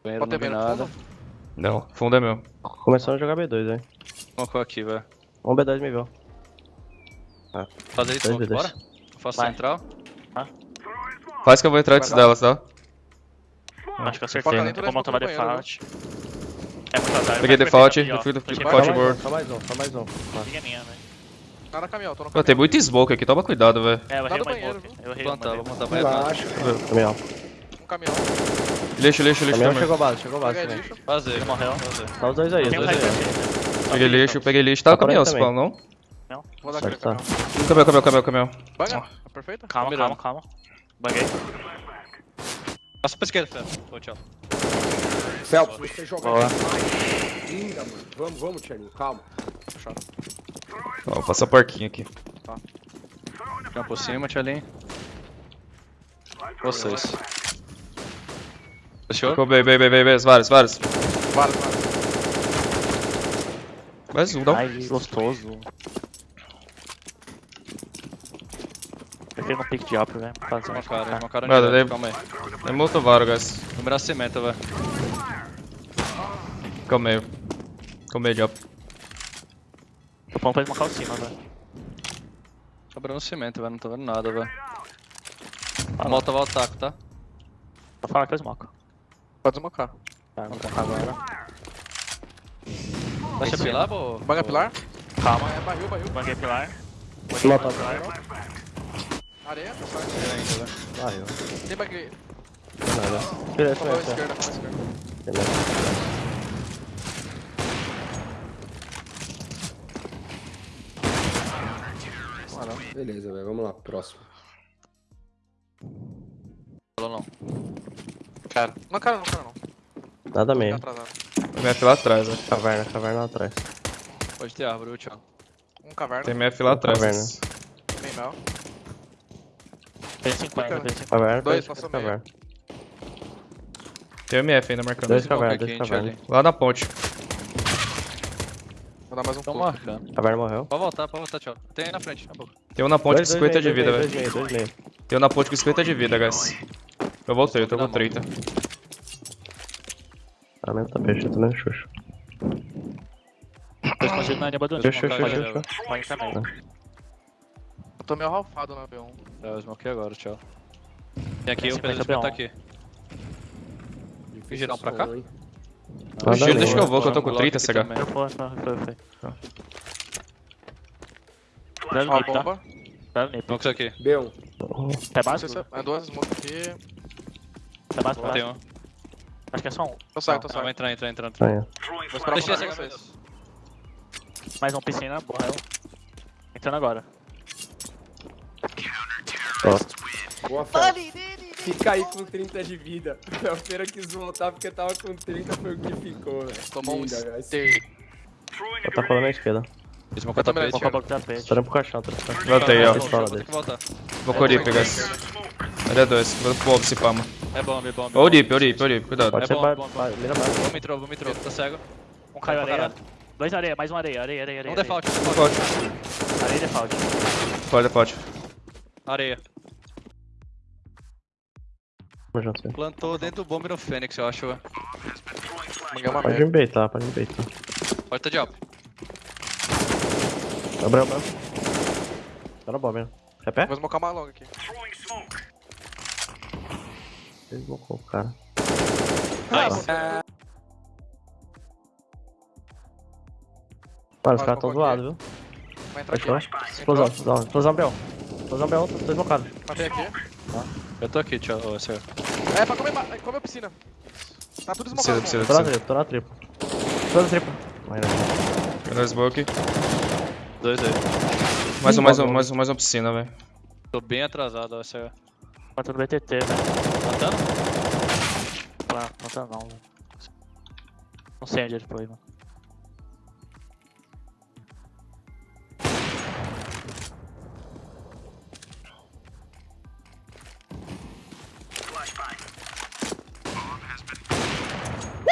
Banheiro Pode meio no iluminado. fundo? Não, fundo é meu. Começando a jogar B2, velho. Smocou aqui, velho. Um B2 me viu. Fazer isso, Dois smoke, B2. bora? Faço Vai. central. Faz que eu vou entrar antes delas, tá? Acho que eu acertei. dentro Tem como tomar default. É muito azar. Peguei Vai default, eu fui do board. Só mais um, só mais um. Linha minha, velho. Tá na caminhão, tô no caminhão. tem muito smoke aqui, toma cuidado, velho. É, eu errei uma banheiro, smoke. Eu Vou errei plantar, uma. vou plantar, plantar. Relaxa. Caminhão. Um caminhão. Lixo, lixo, lixo Caminhão também. chegou base, chegou base Peguei também. lixo. Fazer, Ele morreu. Tá os dois aí, os dois aí. Peguei lixo, peguei lixo. Tá no Tá caminhão, também. fala, não? Vou dar aquele tá. caminhão. Caminhão, caminhão, caminhão, caminhão. Banga? Tá perfeito? Calma, calma, calma. Buguei. Passa pra esquerda, Fé. Ô, tchau. Phelps, você joga Boa. linda, mano. Vamos, vamos, Tcherninho, calma. Ó, Vou passar porquinho aqui. Fica por cima, Tchalim. Vocês. Fechou? Ficou bem, bem, bem, bem, bem. Vários, vários. Vários, vários. Mais um, dá um. Ai, gostoso. Prefiro no pick de upper, velho. Fazer Uma cara, uma cara no daí- Calma aí. É muito varo, guys. Número cimento, velho. Calma aí. Calma aí, Diop. Tô falando pra ele marcar o cima, velho. Sobrando cimento, velho. Não tô vendo nada, velho. Volta, volta o taco, tá? Só falar que eu smoke. Pode desmocar. Tá, vou tacar agora. Vai ser pilar, pô? Banga pilar? Calma. É barril, barril. Banguei pilar. Nota Areia, tá ainda, velho. Barril. Tem bug. Nada. Tira esse, Falou esquerda. Beleza. Velho. Vamos lá, próximo. Falou não. Cara. Não, cara, não, cara, não. Nada meio. atrasado. MF lá atrás, ó. Caverna, caverna lá atrás. Pode ter árvore, tchau. Um caverna. Tem MF lá atrás. Caverna. Bem mel. Tem 50, tem 50. Caverna, Dois, passou meio. caverna. Tem MF ainda marcando. Dois Smoke caverna, aqui, dois hein, caverna. Tchalim. Lá na ponte. Dar mais um Tô pouco. marcando. Caverna morreu. Pode voltar, pode voltar, tchau. Tem aí na frente, na boca. Tem um na ponte com Dois, dois 50 de vida, velho. Tem um na ponte com 50 de vida, guys. Eu voltei, eu tô com 30. Ah, mesmo tá peixe, eu tô meio xuxo. Tô escondido na Xuxo, xuxo, Pode, xuxo. velho. Pode também. Eu tô meio ralfado na B1. É, eu smokei agora, tchau. Tem aqui, o Pedro 50 tá B1. aqui. Girar um pra cá? Som, hein? Nada Giro, deixa que eu vou, que eu tô com Glock 30, aqui CH. Eu foi, foi, foi, foi. Tá. Dá Ó, nip, tá? bomba. Dá nip. Smoke isso aqui. B1. Tá Não se é- é duas smoke aqui. Tá base, tá Tem um. Acho que é só um. Tô saindo, tô Não, vai saindo. entrar, entrar, entrar. Ah, entrar. é. Vou esperar Deixa pra vocês. Mais um piscina, morreu. Entrando agora. Boa, Phelps. Fica aí com 30 de vida. A feira quis voltar porque tava com 30, foi o que ficou, velho. Tomou um stay. Tá falando na esquerda. Smoke o também tapete. Vou acabar com o caixão, tô olhando pro caixão. Voltei, ó. Vou. Vou com o Deep, guys. Ele é dois. Vou pro Obs, pama. É bomb, é bomb. Ô, o Deep, ô, o Deep, ô, o Deep. Cuidado. Pode É ser bom, ba- bom, ba- mira base. Vamos entrou, vamos entrou. Tá cego. Um caiu Pra areia. caralho. Dois areia, mais um areia, areia, areia, areia. Um default, default. Areia default. pode, pode. Areia. Sim. Plantou dentro do bomb no Fênix, eu acho. uma Pode me baitar, pode me baitar. Pode tá de up. Abriu, abriu. Tá no bomb, né? Quer pé? Vou smocar uma longa aqui. Ele blocou o cara. Nice. Mano, os caras tão zoados, viu? Vai entrar aqui. Explosão, explosão, explosão Bel. Explosão Bel, dois blocados. Matei aqui. Eu tô aqui, tchau. senhor. É, pra comer, ba- comer a piscina. Tá tudo Precisa, esmocado. precisa, Tô na tripla, tô na tripla. Tô na não. Melhor smoke. Dois aí. Mais um, mais um, mais um, mais uma piscina, velho. Tô bem atrasado, ó, senhor. Quanto no BTT, velho. Matando? Não, não tá não, velho. Não sei onde ele foi, mano.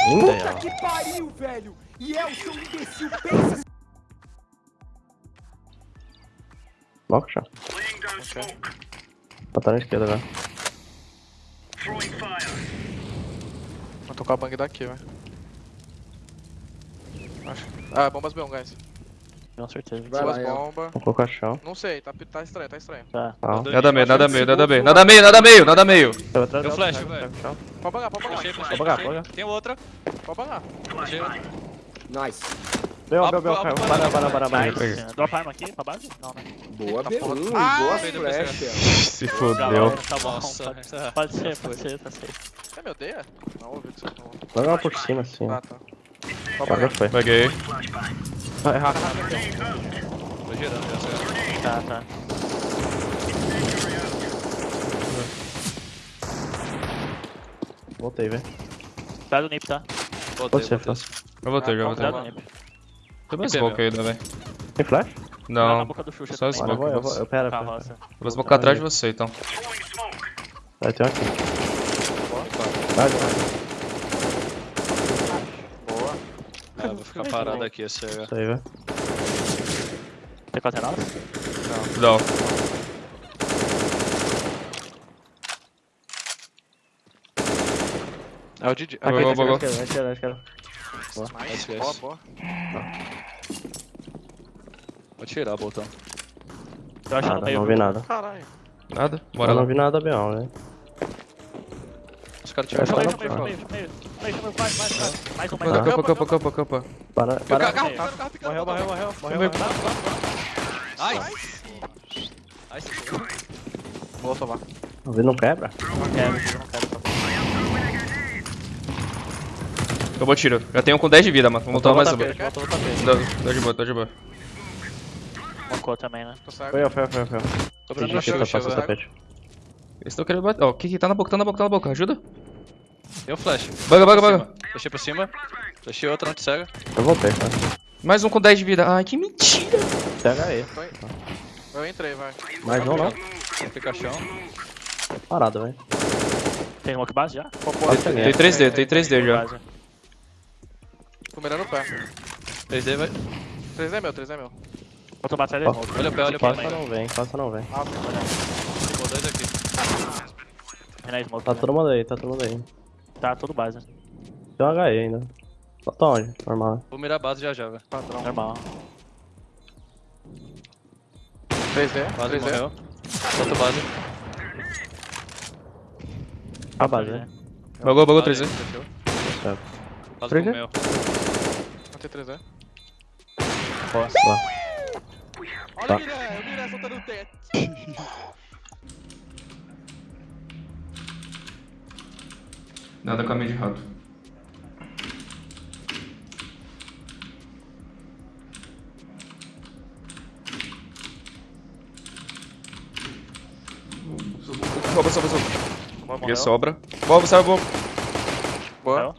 Linda ela. Que pariu, velho! E é o seu imbecil, pensa Bloca, chá. Tá na esquerda agora. Vou tocar a bang daqui, velho. Ah, bombas B1, guys. Com certeza. Vai lá, Duas bombas. Vou colocar chão. Não sei, tá, tá estranho, tá estranho. Tá. Tá. Nada meio, nada meio, nada meio, nada meio, nada meio, nada meio. Eu atrás Eu dela, flash, pega, velho. Pode pagar, pode pagar. Vou pagar, vou pagar. Tem outra. Pode pagar. Nice. Bel, bel, up, caiu. Para, up, para, para. Drop arma aqui pra base? Não, né? Boa Tá B1 porra. e Ah, boa flash. Se fodeu. vai, Tá bom. Nossa, pode, tá. pode ser, pode ser, tá safe. Você me odeia? Não ouvi o que você falou. Joga lá por cima, assim. Ah, tá. Pode Agora pagar. foi. Peguei. Vai, Rafa. Tô girando, já sei. Tá, tá. Voltei, velho. Cuidado do Nip, tá? Voltei, Você, voltei. Flash. Eu voltei, já voltei. Cuidado do Nip. Tem mais smoke ainda, velho. Tem flash? Não, boca do Xuxa só também. Mano, eu vou, eu vou. smoke. Eu pera, pera. Carroça. Vou smocar atrás de você, então. Vai, tem um aqui. Vai, vai. Boa. Ah, parado aqui, esse aí. Isso aí, velho. Tem quase nada? Não. É o Didi. Aqui, Boa, boa. Nice, Boa, nice. boa. Vou tirar o botão. Eu acho Nada, meio. não vi nada. Caralho. Nada? Bora Eu não lá. vi nada, B1, velho. Caras Eu tiveram que meio, meio, meio, meio, meio, vai, vai, vai. Mais um, mais Campa, um. campa, campa, campa, campa. Para, o para. carro, carro, carro. Morreu, morreu, morreu. Morreu, se foi. Vou tomar. O vidro não quebra? Não eu não quero. Acabou o tiro. Já tenho um com 10 de vida, mano. Vamos tomar mais uma. tô de boa, tô de boa. Mocou também, né? Foi eu, foi eu, foi eu, foi eu. Tô que chão, tapar seu chega. tapete. Eles estão querendo bater. Ó, o que que tá na boca? Tá na boca, tá na boca. Ajuda. Tem um flash. Baga, baga, baga. Flashei por cima. Flashei outra, não te cega. Eu voltei, tá? Mais um com 10 de vida. Ai, que mentira. Pega aí. Eu entrei, vai. Mais um, não? Tem caixão. Parado, velho. Tem smoke base já? Tem cheguei. 3D, tem 3D já. Tô mirando o pé. 3D vai. 3 é meu, 3 é meu. Vou tomar atrás smoke. Olha o pé, olha o pé. Passa não vem, passa não vem. Ah, tem Ficou dois aqui. Tem na smoke Tá também. todo mundo aí, tá todo mundo aí. Tá tudo base. Tem um HE ainda. Só tá onde? Normal. Vou mirar a base já já, velho. padrão. Normal. 3D, Base 3D. morreu. Outro base. A base, né? Bagou, bagou Base, 3D. fechou. Certo. Base 3D? comeu. Não tem 3D. Lá. Olha Tá. o Miré, o Miré soltando o teto. <laughs> Nada caminho de rato. Sobra, sobra, sobra. Aqui sobra. Boa, sai, boa. Boa.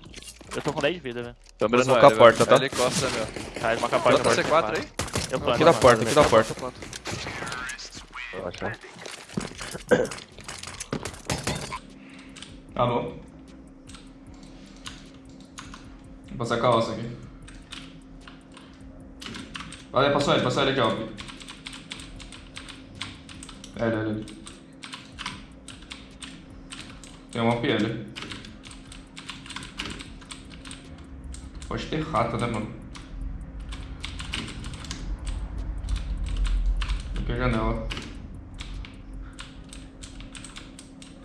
Eu tô com 10 de vida, velho. Tô mirando smocar a porta, tá? Ele encosta, meu. Tá, ele marca a porta. Planta C4 aí. Eu planto. Aqui da porta, aqui da porta. Alô? Vou passar a calça aqui. Olha, passou ele, passou ele aqui, ó. Ele, ele, ele. Tem uma PL. Pode ter rata, né, mano? Aqui é a janela.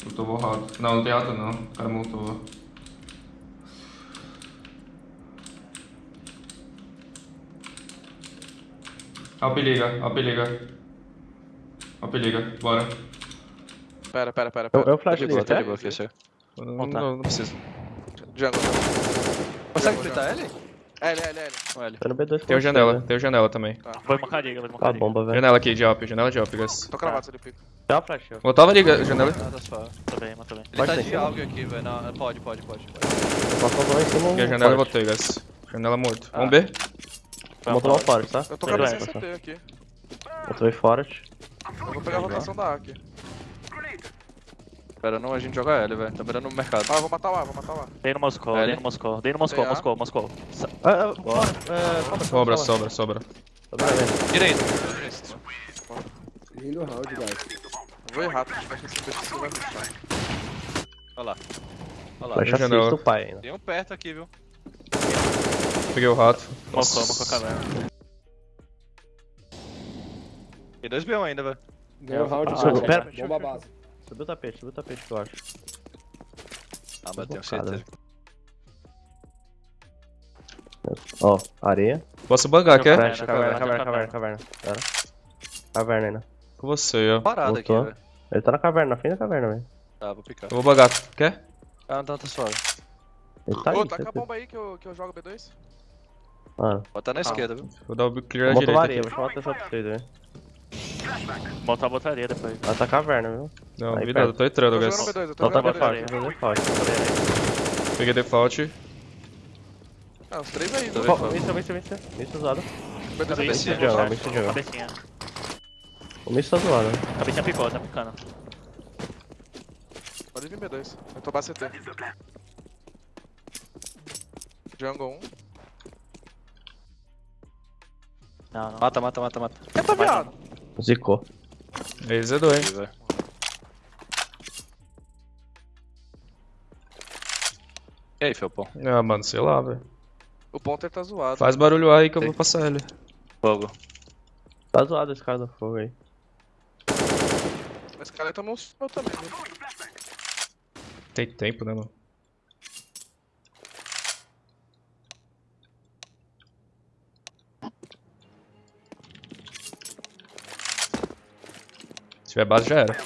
Eu tô borrado. Não, não tem rata não. O cara montou. Ó o peliga, ó o peliga. Ó o peliga, bora. Pera, pera, pera. Eu, pera. eu flash Tá de ali, boa, tá de boa, fechou. Não, Montar. não, não precisa. Jungle. Consegue fritar ele? L, L, L. Com ele. Tô no B2 Tem o janela, tem o janela também. Vou mocar liga, vou Tá mocar a liga. bomba, velho. Janela aqui de op, janela de op, guys. Tô cravado ele pica. Já flashou. Botava ali, ga- janela. Nada suave. Tô bem, matou bem. Ele Pode tá de algo aqui, velho. Não, pode, pode, pode. Passou dois em cima. Aqui a um janela eu botei, guys. Janela morto. Ah. Vamos B? Vou tomar um forte, tá? Eu tô vai, sem CT aqui. Tô forte. Eu vou pegar a rotação da A aqui. Pera, não, a gente joga L, velho. Tá mirando no mercado. Ah, eu vou matar o A, vou matar o A. Dei no Moscou, dei no Moscou, dei no Moscou, A. Moscou, Moscou. Ah, ah, fora. É, sobra, Sobra, sobra. Sobra, velho. Direito. Lindo round, guys. Vou errar, acho que esse PC vai puxar. Olha lá. Olha lá. Pai ainda. Tem um perto aqui, viu? Peguei o rato. Moscou, Moscou caverna. E 2B1 ainda, velho. Ganhou o round. Ah, bomba, pera. Bomba base. Subiu o tapete, subiu o tapete, eu acho. Ah, mas eu tenho certeza. Ó, areia. Posso bangar, quer? Fecha, caverna, caverna, caverna, caverna. Pera. Caverna ainda. Com você, ó. Parado aqui, velho. Ele tá na caverna, na frente da caverna, velho. Tá, vou picar. Eu vou bangar, quer? Ah, não, tá suave. Ele tá Ô, aí, taca a bomba aí que eu, que eu jogo B2. Mano, Bota na esquerda, viu? Vou dar o clear tomar direita areia, vou chamar a atenção pra vocês, velho. Botar a botaria depois. Ela tá caverna, viu? Não, Aí, cuidado, eu tô entrando, guys. jogando B2, eu tô Só tá default, B2. tô default. Peguei default. Ah, os três aí, vendo. Missa, missa, missa. Missa usada. B2 Cabeça B5. de jungle, missa de jungle. Cabecinha. O missa tá zoado, né? Cabecinha picou, tá picando. Pode vir B2. Eu tô base CT. Jungle 1. Não, não. Mata, mata, mata, mata. Eita, viado! Zicou. Aí, Zedou, hein? Ih, velho. E aí, Felpão? Ah, mano, sei lá, velho. O ponter tá zoado. Faz barulho aí que eu vou passar ele. Fogo. Tá zoado esse cara do fogo aí. Esse cara tomou um seu também, viu? Tem tempo, né, mano? Tiver base, já era.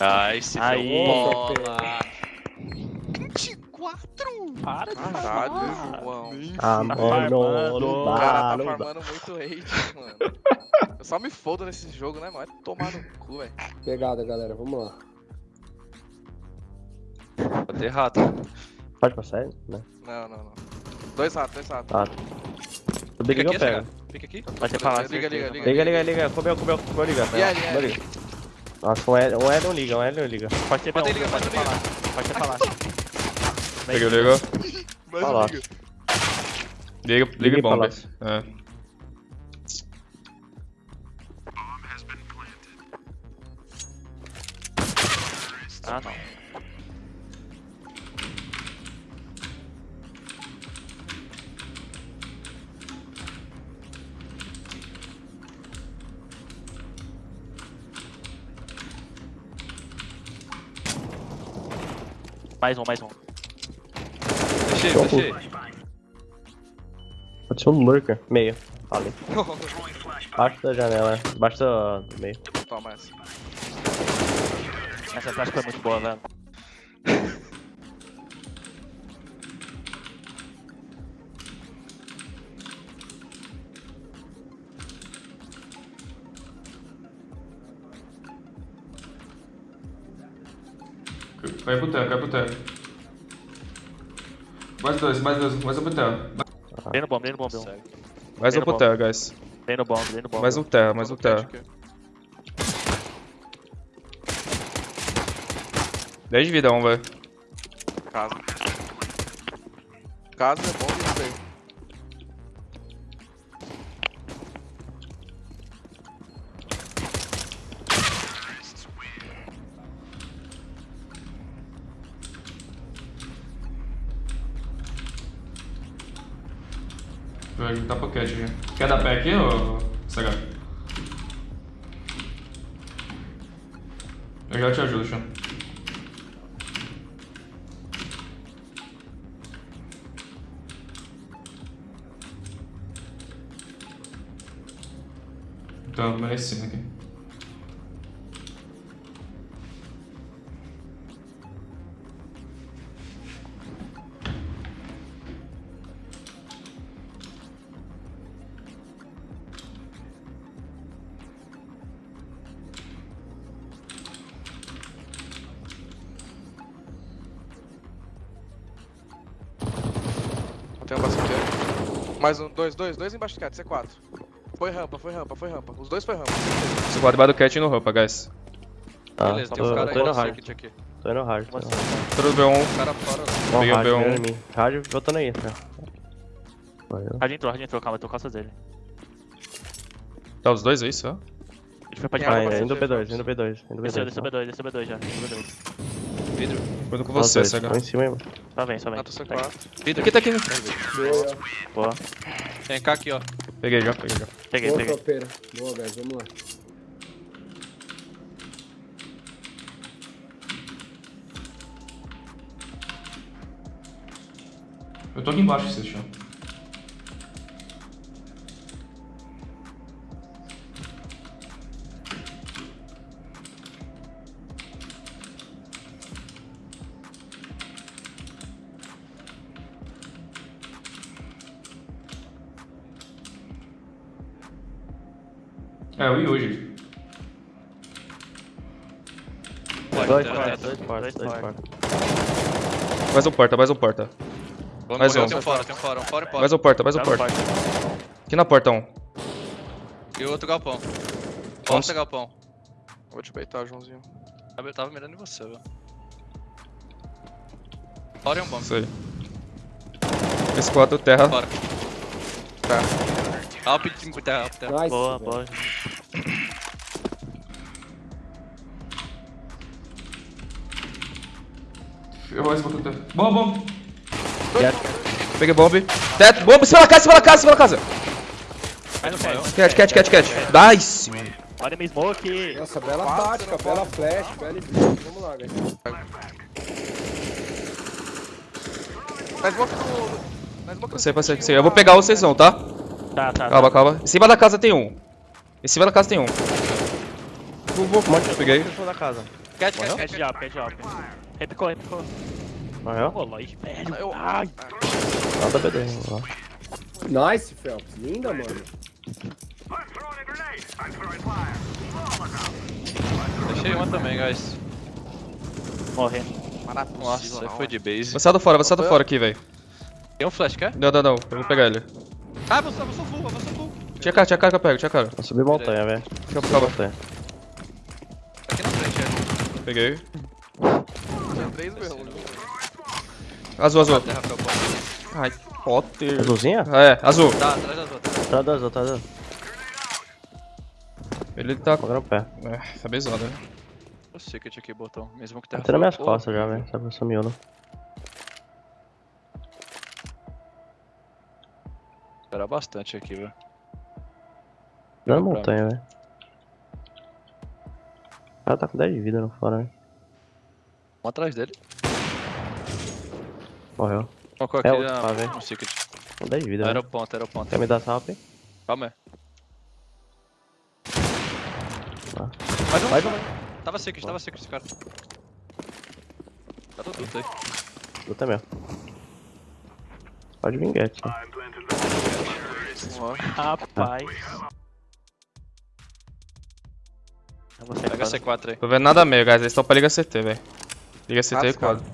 Ai, se Aí. bola. 24! Para de Caralho, falar. João. Ah, mano, farmando. não O dá, cara tá farmando muito hate, mano. Eu só me fodo nesse jogo, né, mano? Vai tomar no cu, velho. Pegada, galera. Vamos lá. Vou ter rato. né? Pode passar ele? Né? Não, não, não. Dois ratos, dois ratos. Tá. O Big eu pego. Fica aqui. Vai ser falar, Liga, liga, liga. Liga, liga, liga. Comeu, comeu, comeu, liga. E aí, Comeu, liga. Nossa, um L, um L não liga, um L não liga. Pode ser Pode B1, ligar, pode pode falar. Pode ser falar. Liga, liga. Um liga. Liga, Liga liga bomba. palácio. É. Mais um, mais um. Tô deixei. Pode ser um lurker. Meio. Ali. <laughs> Baixo da janela. Baixo do do meio. Toma essa. Essa flash foi muito boa, velho. Cai pro teco, cai pro teco. Mais dois, mais dois, mais um pro teco. Vem no bomb, vem no bomb. Mais um pro bom. terra, guys. Vem no bomb, vem no bomb. Mais um terra, mais um terra. Aqui. 10 de vida, um, velho. Casa. Casa é bom aí. Vai juntar pocket aqui. Quer dar pé aqui ou CH? Eu já te ajudo, Sean. Então, merecendo aqui. Tem um bastante. Mais um, dois, dois, dois embaixo do cat, C4. Foi rampa, foi rampa, foi rampa. Os dois foi rampa. Segundo debaixo do cat e no rampa, guys. Tá, Beleza, tem tô, uns caras tô aí indo no hard. circuit aqui. Tô indo hard. Tô indo hard. Tudo B1. Os caras fora. Peguei o hard, B1. mirando em mim. Hard voltando aí, tá? Valeu. Hard entrou, hard entrou, calma, eu tô costas dele. Tá os dois aí só? foi pra água Vai, pra indo você, B2, indo B2, indo Desceu, B2. desceu B2, desceu B2 já. Desceu B2. Vidro. Cuidado com você, Saga. Tô em cima, hein, mano. Só vem, só vem. Mato Pega. C4. Vidro. Aqui tá aqui. Boa, Boa. Tem cá aqui, ó. Peguei já, peguei já. Peguei, boa peguei. tropeira. Boa, guys, vamos lá. Eu tô aqui embaixo, vocês acham? É, eu e hoje. Dois, Dois, dois, dois. dois. Mais um porta, mais um porta. Vamos Mais morrer, um. tem um fora, tem um fora, um fora e fora. Mais um porta, mais um Tá porta. Aqui na porta um. E o outro galpão. Porta galpão. Vou te beitar, Joãozinho. Eu tava mirando em você, velho. Fora e um bomb. Isso aí. Esse 4 terra. Fora. Tá. Alp de terra, alp terra. Nice, Boa, velho. boa. Eu vou esbotar até. Bom, bom. Peguei bomb. Teto, bomb, cima da casa, cima da casa, cima da casa. Cat. Cat, cat, cat. Nice. Olha minha smoke. Nossa, bela tática, bela flash, bela. Vamos lá, guys. Mas smoke no... Você, tinha você. Eu vou pegar o vocês vão, tá? Tá, tá. Calma, calma. Em cima da casa tem um. Em cima da casa tem um. Vou, vou, vou. Peguei. Da casa. Cat, cat, Cat cat. cat de up. Repicou, repicou. Morreu? Rolou aí, velho. Eu... Ai. Nada B2, vamos lá. Nice, Phelps. Linda, mano. Deixei uma também, guys. Morrer. Nossa, foi de base. Avançado fora, avançado fora aqui, velho. Tem um flash, quer? Não, não, não. Eu vou pegar ele. Ah, avançou, avançou full, avançou full. Tinha cara, tinha cara que eu pego, tinha cara. Vou subir montanha, velho. Deixa eu pegar. Montanha. Aqui na frente, é. Peguei. Tinha três mesmo. Azul, azul. Bola. Ai, Potter. Azulzinha? É, azul. Tá, atrás das outras. Tá dois, tá dois. Ele tá. Vou no pé. É, tá bezado, né? O secret aqui, botão. Mesmo que terra. Tá nas minhas costas já, velho. Sabe, sumiu, né? Esperar bastante aqui, velho. Dando montanha, velho. O cara tá com 10 de vida no fora, né? Um atrás dele. Morreu. Colocou É aqui outro, na- tá, velho. no secret. Com 10 de vida, Era velho. o ponto, era o ponto. Quer me dar salve? Calma aí. Tá. Mais um. Mais um. Tava secret, tava secret esse cara. Tá tudo aí. Luta mesmo. Pode vir, Get. Rapaz. Vou Pega fora. C4 aí. Tô vendo nada meio, guys. Eles estão pra Liga CT, velho. Liga CT e cara. quadro.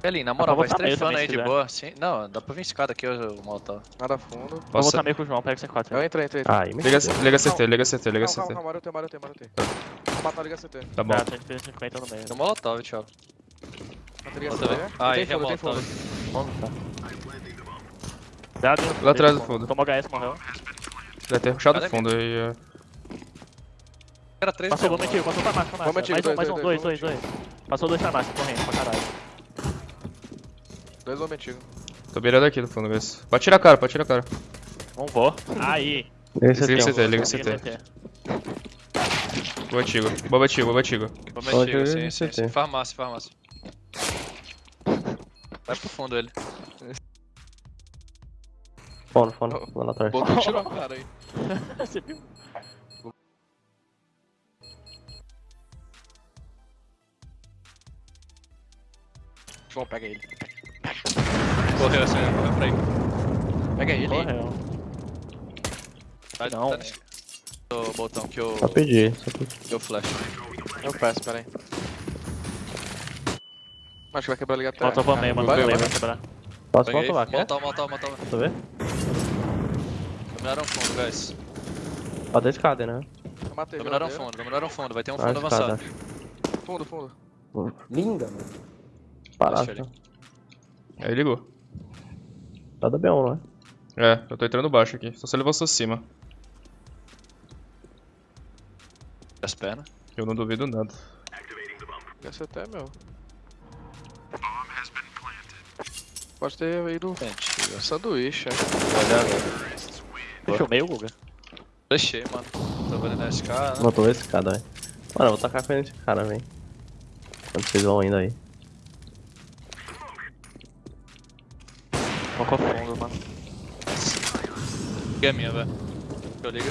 Pelinho, na moral, vai estrefando aí de quiser. boa. Sim, não, dá pra vir escada aqui, o Molotov. Nada fundo. Vou Posso... voltar meio com o João, pega o C4. Eu entrei, entrei, entrei. Ah, aí me Liga, liga CT, liga CT, liga Calma, calma, CT. calma, eu tenho, eu tenho, eu tenho. Vou matar Liga CT. Tá bom. Tá, 150 no meio. No Molotov, tchau. Matei Liga. CT. Ah, Tem aí é fundo, tem Molotov. Dado, Lá atrás do fundo. Tomou HS, morreu. Deve ter rushado Cadê fundo aí. é. Era 3 Passou, vamos antigo, passou farmácia, farmácia. Vamos antigo, Mais um, dois, mais um, dois, dois, dois, dois, dois. Passou dois farmácias, correndo pra caralho. Dois homens antigos. Tô beirando aqui no fundo, guys. Pode tirar a cara, pode tirar a cara. Não vou. Aí. Liga aqui, CT, liga Consegui CT. Boa antigo. Boa antigo, boa antigo. Vamos Pode antigo, sim, sim. Farmácia, farmácia. Vai pro fundo ele. Fono, fono, lá atrás. Botou tirou a cara aí. Você viu? João, pega ele. Correu assim, correu pra aí. Pega ele. Morreu. Tá, Não. tá nesse- O botão que eu. Só pedir, só pedir. Deu flash. Eu peço, pera aí. Acho que vai quebrar a Liga até. Falta pra meio, mano. Vai, quebrar. Posso Peguei. voltar lá, quer? Molotov, molotov, molotov. Deixa eu ver. Dominaram fundo, guys. Ó, da escada, né? Eu matei. Dominaram fundo, dominaram fundo. Vai ter um Ah, fundo escada, avançado. acho. Fundo, fundo. Linda, mano. Parado. Aí ligou. Tá da B1, não é? É, eu tô entrando baixo aqui. Só se ele avançou cima. Das pernas. Eu não duvido nada. Esse até meu. Pode ter ido Gente, sanduíche, acho. olha agora. Fechou meio, Guga. Deixei, mano. Tô vendo nesse cara. né? Botou esse cara, velho. Mano, eu vou tacar com esse cara, velho. Quando vocês vão indo aí. Focou fundo, mano. Que é minha, velho. Eu ligo.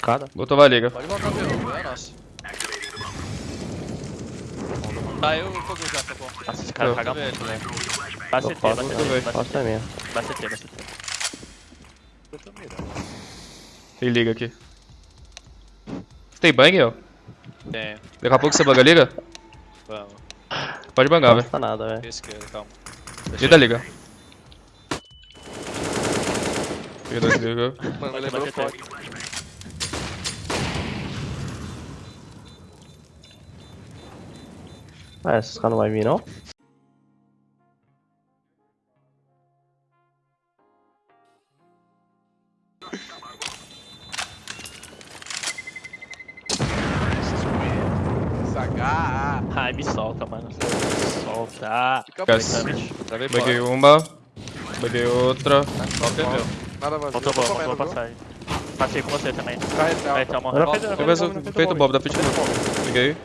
Cada. Botou vai liga. Pode voltar meu, é nosso. Ah, eu fogo já, tá bom. Nossa, esse cara Eu. caga ele, muito, velho. velho. Vai CT, vai CT, vai CT, também. vai CT, vai CT. Eu tô mirando. Tem liga aqui. Você tem bang, ó? Tenho. Daqui a pouco você banga a liga? Vamos. Pode bangar, Não velho. custa nada, velho. Esquerda, calma. E da liga. Peguei dois liga. Mano, lembrou CT. foda. Ah, esses caras não vai vir, não? Ai, me solta, mano. Solta. Fica Baguei fora. uma. Baguei outra. Qual que é meu? Nada vazio. Comendo, faltou viu? passagem. Passei com você também. Aí, tá Agora morrendo. fez- Eu fez vejo o bomb, feito Bob da frente. Peguei.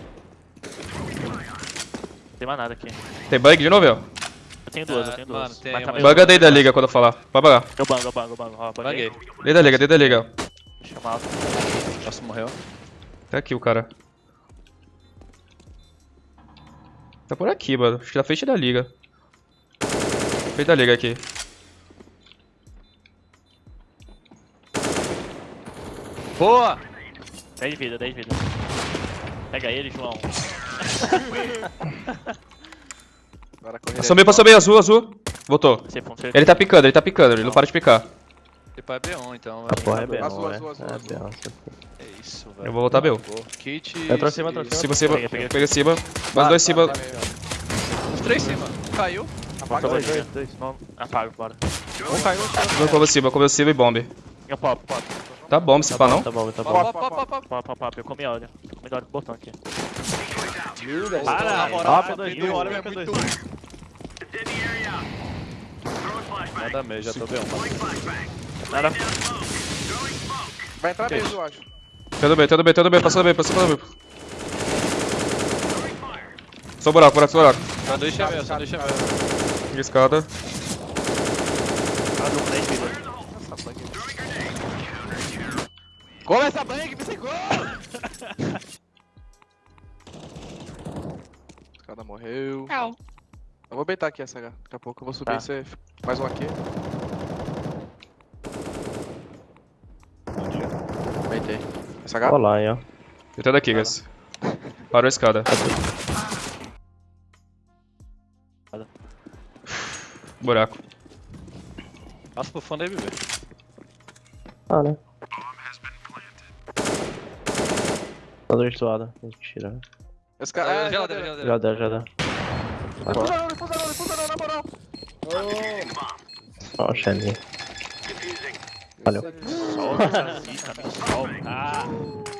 Não tem mais nada aqui. Tem bug de novo, ó? Eu tenho duas, eu Ah, tenho mano, duas. tem Mas tá uma- daí da liga quando eu falar. Vai bangar. Eu bango, eu bango, eu bango. Ó, Banguei. Dei da liga, dei da liga. Chamar Nossa, morreu. Tá aqui o cara. Tá por aqui, mano. Acho que na frente da liga. Frente da liga aqui. Boa! 10 de vida, 10 de vida. Pega ele, João. Agora correria. Passou meio, passou meio, azul, azul. Voltou. Você Ele tá picando, ele tá picando, ele não para de picar. Tipo, é B1 então, A velho. porra é B1, Azul, velho. azul, azul, É azul. B1, isso aqui. É isso, velho. Eu vou voltar B1. Boa. Kit. Eu trouxe cima, trouxe Cima, cima, Peguei, peguei. pega cima. Mais dois cima. Os três cima. Caiu. Apaga dois, dois. Não, apaga, bora. Um caiu, outro. Como cima, como cima e bomb. Eu pop, pop. Tá bom, se pá não. Tá bom, tá bom. Pop, pop, pop, pop. Pop, pop, pop. Eu comi óleo. Eu comi óleo com botão aqui. Para, moral, Ó, tá P2, tendo- olha meu muito- P2. Nada meio, já tô B1. Nada. Vai entrar mesmo, eu acho. Tudo bem, tudo bem, tudo bem, passando bem, passando bem. Só buraco, buraco, só buraco. Sanduíche é meu, sanduíche é meu. Escada. Nada, 10 de vida. Come essa banha que você come! Cada morreu. Eu vou beitar aqui essa H. Daqui a pouco eu vou subir Tá. e você. Mais um aqui. Beitei. Essa H? Olha lá, hein, ó. Tentando aqui, guys. Parou a escada. Buraco. Passa pro fundo aí, bebê. Ah, né? Tá virtuada. Mentira. Esse cara. É, Geladeira, geladeira. geladeira. Deu. Defusa não, defusa não, defusa não, na moral. Ó, o Shelly. Valeu. Solta <laughs>